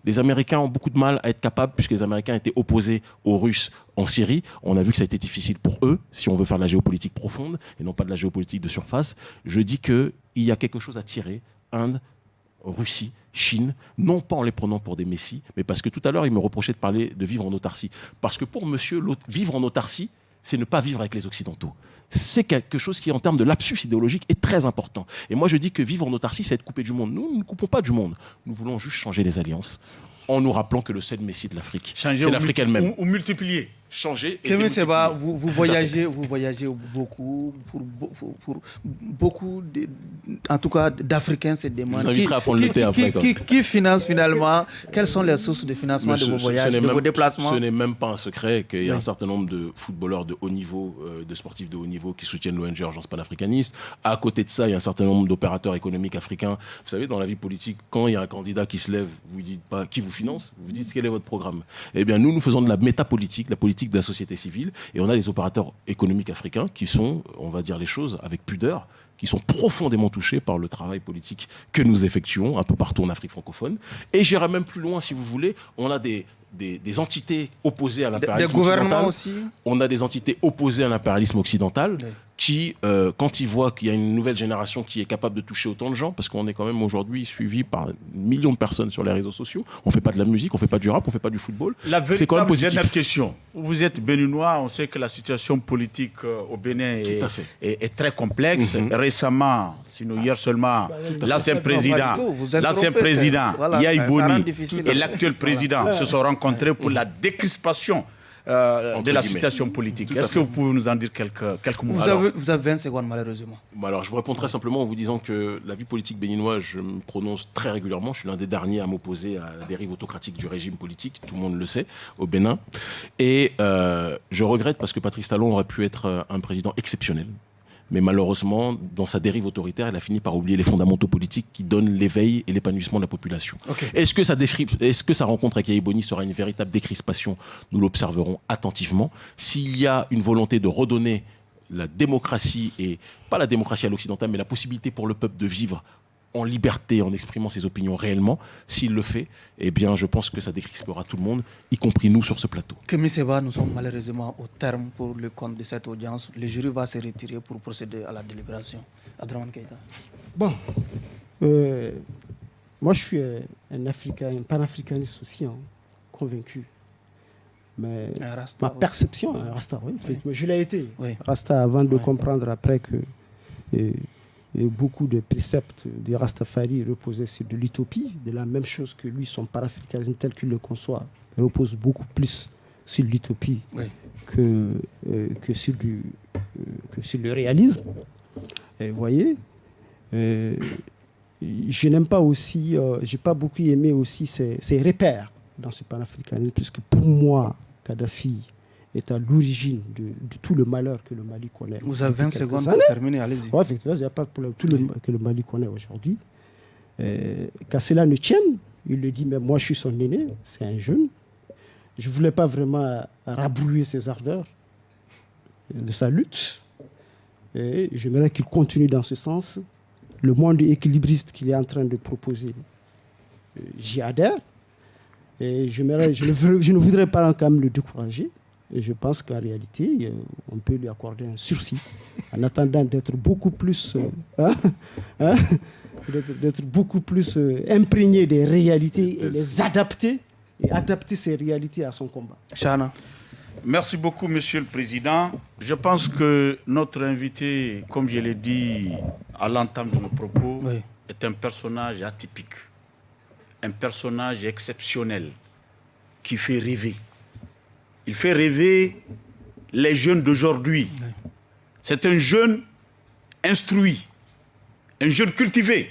[SPEAKER 2] les Américains ont beaucoup de mal à être capables, puisque les Américains étaient opposés aux Russes en Syrie. On a vu que ça a été difficile pour eux, si on veut faire de la géopolitique profonde et non pas de la géopolitique de surface. Je dis qu'il y a quelque chose à tirer. Inde, Russie, Chine, non pas en les prenant pour des messies, mais parce que tout à l'heure, il me reprochait de parler de vivre en autarcie. Parce que pour monsieur, vivre en autarcie, c'est ne pas vivre avec les Occidentaux. C'est quelque chose qui, en termes de lapsus idéologique, est très important. Et moi, je dis que vivre en autarcie, c'est être coupé du monde. Nous, nous ne coupons pas du monde. Nous voulons juste changer les alliances en nous rappelant que le seul messie de l'Afrique, c'est l'Afrique elle-même.
[SPEAKER 4] Ou, ou multiplier.
[SPEAKER 2] Changer et démultiplier.
[SPEAKER 1] vous, vous voyagez, vous voyagez beaucoup pour, pour, pour- beaucoup, de- en tout cas d'Africains se demandent
[SPEAKER 2] vous inviterai à prendre le
[SPEAKER 1] qui,
[SPEAKER 2] thé
[SPEAKER 1] qui-
[SPEAKER 2] après,
[SPEAKER 1] qui- qui- qui finance finalement? Quelles sont les sources de financement de vos voyages,
[SPEAKER 2] ce n'est
[SPEAKER 1] de
[SPEAKER 2] même-
[SPEAKER 1] vos déplacements?
[SPEAKER 2] Ce n'est même pas un secret qu'il y a
[SPEAKER 1] Oui.
[SPEAKER 2] un certain nombre de footballeurs de haut niveau, euh, de sportifs de haut niveau qui soutiennent l'ONG Urgence panafricaniste. À côté de ça, il y a un certain nombre d'opérateurs économiques africains. Vous savez, dans la vie politique, quand il y a un candidat qui se lève, vous ne dites pas qui vous finance, vous dites quel est votre programme? Eh bien, nous, nous faisons de la métapolitique, la politique de la société civile, et on a des opérateurs économiques africains qui sont, on va dire les choses avec pudeur, qui sont profondément touchés par le travail politique que nous effectuons un peu partout en Afrique francophone. Et j'irai même plus loin, si vous voulez, on a des, des, des entités opposées à l'impérialisme
[SPEAKER 1] Des gouvernements
[SPEAKER 2] occidental.
[SPEAKER 1] aussi
[SPEAKER 2] On a des entités opposées à l'impérialisme occidental
[SPEAKER 1] Oui.
[SPEAKER 2] Qui, euh, quand ils voient qu'il y a une nouvelle génération qui est capable de toucher autant de gens, parce qu'on est quand même aujourd'hui suivi par millions de personnes sur les réseaux sociaux, on fait pas de la musique, on fait pas du rap, on fait pas du football. C'est quand même positif.
[SPEAKER 4] dernière question. Vous êtes béninois, on sait que la situation politique euh, au Bénin est, très complexe.
[SPEAKER 2] Mhm.
[SPEAKER 4] Récemment, sinon hier seulement,
[SPEAKER 1] à
[SPEAKER 4] l'ancien président, l'ancien président
[SPEAKER 1] voilà, ça
[SPEAKER 4] Boni et l'actuel président se sont rencontrés pour la décrispation euh, de la
[SPEAKER 2] guillemets.
[SPEAKER 4] situation politique. Est-ce que vous pouvez nous en dire quelques, quelques mots
[SPEAKER 1] vous
[SPEAKER 4] Alors,
[SPEAKER 1] avez, vous avez 20 secondes malheureusement.
[SPEAKER 2] Bon, alors, je vous réponds très simplement en vous disant que la vie politique béninoise, je me prononce très régulièrement. Je suis l'un des derniers à m'opposer à la dérive autocratique du régime politique, tout le monde le sait, au Bénin. Et euh, je regrette parce que Patrice Talon aurait pu être euh, un président exceptionnel. Mais malheureusement, dans sa dérive autoritaire, il a fini par oublier les fondamentaux politiques qui donnent l'éveil et l'épanouissement de la population. Est-ce que, sa que rencontre avec Yahi sera une véritable décrispation? Nous l'observerons attentivement. S'il y a une volonté de redonner la démocratie, et pas la démocratie à l'occidental, mais la possibilité pour le peuple de vivre en liberté, en exprimant ses opinions réellement, s'il le fait, eh bien, je pense que ça décrispera tout le monde, y compris nous sur ce plateau.
[SPEAKER 1] Kémy Seba, nous sommes malheureusement au terme pour le compte de cette audience. Le jury va se retirer pour procéder à la délibération. Adraman Keita.
[SPEAKER 3] Bon, euh, moi je suis un Africain, un panafricaniste aussi, hein, convaincu. Mais
[SPEAKER 1] Un Rasta
[SPEAKER 3] ma perception, un Rasta, oui, effectivement, je l'ai été.
[SPEAKER 1] Oui.
[SPEAKER 3] Rasta avant de
[SPEAKER 1] Ouais.
[SPEAKER 3] comprendre après que euh, beaucoup de préceptes de Rastafari reposaient sur de l'utopie, de la même chose que lui, son panafricanisme tel qu'il le conçoit, repose beaucoup plus sur l'utopie
[SPEAKER 1] Oui.
[SPEAKER 3] que, euh, que, sur du, euh, que sur le réalisme. Et vous voyez, euh, je n'aime pas aussi, j'ai pas beaucoup aimé aussi ces, ces repères dans ce panafricanisme, puisque pour moi, Kadhafi est à l'origine de, de tout le malheur que le Mali connaît.
[SPEAKER 1] Vous avez 20
[SPEAKER 3] depuis quelques
[SPEAKER 1] secondes
[SPEAKER 3] années.
[SPEAKER 1] pour terminer, allez-y.
[SPEAKER 3] Ouais, effectivement, il n'y a pas de problème. Tout le que le Mali connaît aujourd'hui. Euh, Qu'à cela ne tienne, il le dit, mais moi je suis son aîné, c'est un jeune. Je ne voulais pas vraiment rabrouiller ses ardeurs. de sa lutte. Et j'aimerais qu'il continue dans ce sens. Le monde équilibriste qu'il est en train de proposer, euh, j'y adhère. Et je, je, ne voudrais pas quand même le décourager. Et je pense qu'en réalité, euh, on peut lui accorder un sursis en attendant d'être beaucoup plus, euh, hein, hein, d'être beaucoup plus imprégné des réalités et les adapter et adapter ces réalités à son combat.
[SPEAKER 1] Chana.
[SPEAKER 4] Merci beaucoup, Monsieur le Président. Je pense que notre invité, comme je l'ai dit à l'entame de nos propos, est un personnage atypique, un personnage exceptionnel qui fait rêver. Il fait rêver les jeunes d'aujourd'hui. C'est un jeune instruit, un jeune cultivé,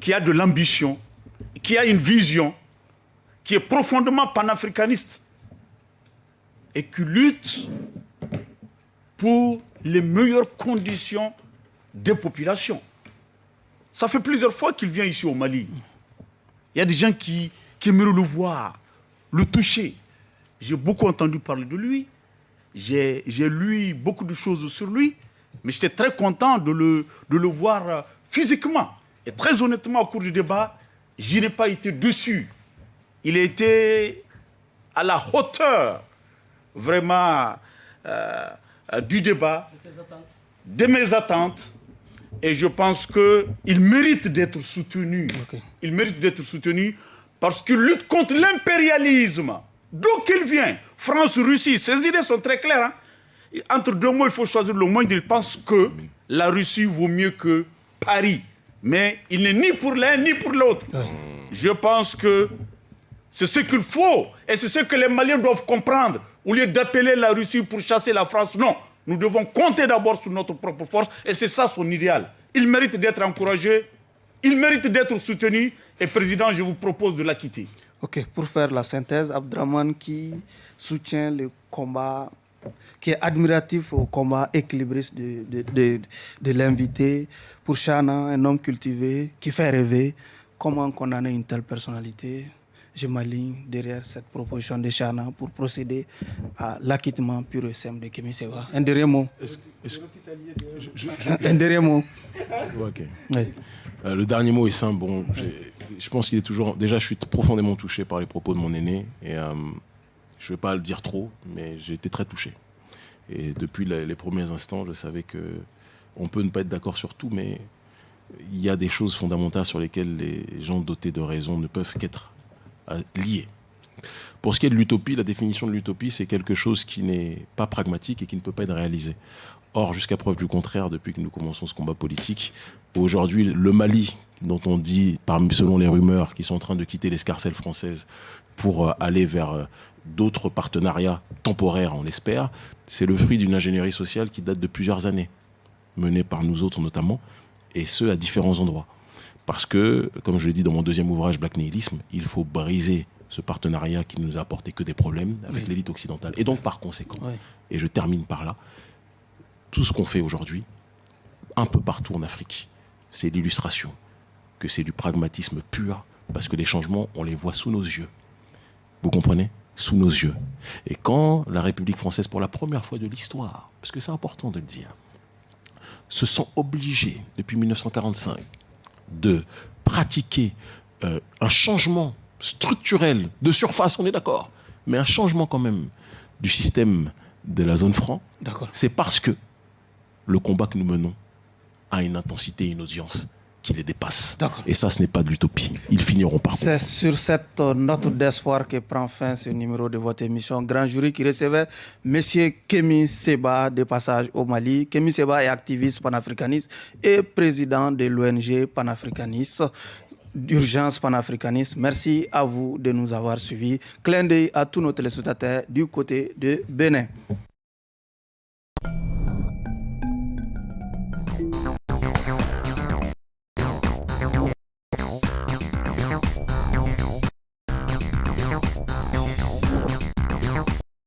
[SPEAKER 4] qui a de l'ambition, qui a une vision, qui est profondément panafricaniste et qui lutte pour les meilleures conditions des populations. Ça fait plusieurs fois qu'il vient ici au Mali. Il y a des gens qui, qui aimeraient le voir, le toucher. J'ai beaucoup entendu parler de lui. J'ai lu beaucoup de choses sur lui. Mais j'étais très content de le, de le voir euh, physiquement. Et très honnêtement, au cours du débat, je n'ai pas été dessus. Il a été à la hauteur vraiment euh, euh, du débat, de mes attentes. Et je pense qu'il mérite d'être soutenu. Il mérite d'être soutenu parce qu'il lutte contre l'impérialisme. D'où qu'il vient France, Russie, ses idées sont très claires. Hein. Entre deux mots, il faut choisir le moins. Il pense que la Russie vaut mieux que Paris. Mais il n'est ni pour l'un ni pour l'autre. Je pense que c'est ce qu'il faut. Et c'est ce que les Maliens doivent comprendre. Au lieu d'appeler la Russie pour chasser la France, non. Nous devons compter d'abord sur notre propre force. Et c'est ça son idéal. Il mérite d'être encouragé. Il mérite d'être soutenu. Et président, je vous propose de la quitter.
[SPEAKER 1] Ok, pour faire la synthèse, Abdraman qui soutient le combat, qui est admiratif au combat équilibriste de, de, de, l'invité. Pour Chana, un homme cultivé qui fait rêver. Comment condamner une telle personnalité? Je m'aligne derrière cette proposition de Chana pour procéder à l'acquittement pur et simple de Kémy Seba. Un dernier mot. Un dernier mot.
[SPEAKER 2] Euh, le dernier mot est simple. Je pense qu'il est toujours. Déjà, je suis profondément touché par les propos de mon aîné. Et euh, je ne vais pas le dire trop, mais j'ai été très touché. Et depuis les, premiers instants, je savais que on peut ne pas être d'accord sur tout, mais il y a des choses fondamentales sur lesquelles les gens dotés de raison ne peuvent qu'être liés. Pour ce qui est de l'utopie, la définition de l'utopie, c'est quelque chose qui n'est pas pragmatique et qui ne peut pas être réalisé. Or, jusqu'à preuve du contraire, depuis que nous commençons ce combat politique, aujourd'hui, le Mali, dont on dit, selon les rumeurs, qu'ils sont en train de quitter l'escarcelle française pour euh, aller vers euh, d'autres partenariats temporaires, on l'espère, c'est le fruit d'une ingénierie sociale qui date de plusieurs années, menée par nous autres notamment, et ce, à différents endroits. Parce que, comme je l'ai dit dans mon deuxième ouvrage, Black Nihilisme, il faut briser ce partenariat qui ne nous a apporté que des problèmes avec l'élite occidentale. Et donc, par conséquent, et je termine par là, tout ce qu'on fait aujourd'hui, un peu partout en Afrique, c'est l'illustration que c'est du pragmatisme pur, parce que les changements, on les voit sous nos yeux. Vous comprenez? Sous nos yeux. Et quand la République française, pour la première fois de l'histoire, parce que c'est important de le dire, se sent obligés, depuis 1945, de pratiquer euh, un changement structurel de surface, on est d'accord, mais un changement quand même du système de la zone franc, c'est parce que le combat que nous menons a une intensité et une audience qui les dépasse. Et ça, ce n'est pas de l'utopie. Ils finiront par.
[SPEAKER 1] C'est sur cette note d'espoir que prend fin ce numéro de votre émission Grand Jury qui recevait M. Kemi Seba de passage au Mali. Kemi Seba est activiste panafricaniste et président de l'ONG panafricaniste d'urgence panafricaniste. Merci à vous de nous avoir suivis. Clin d'œil à tous nos téléspectateurs du côté de Bénin.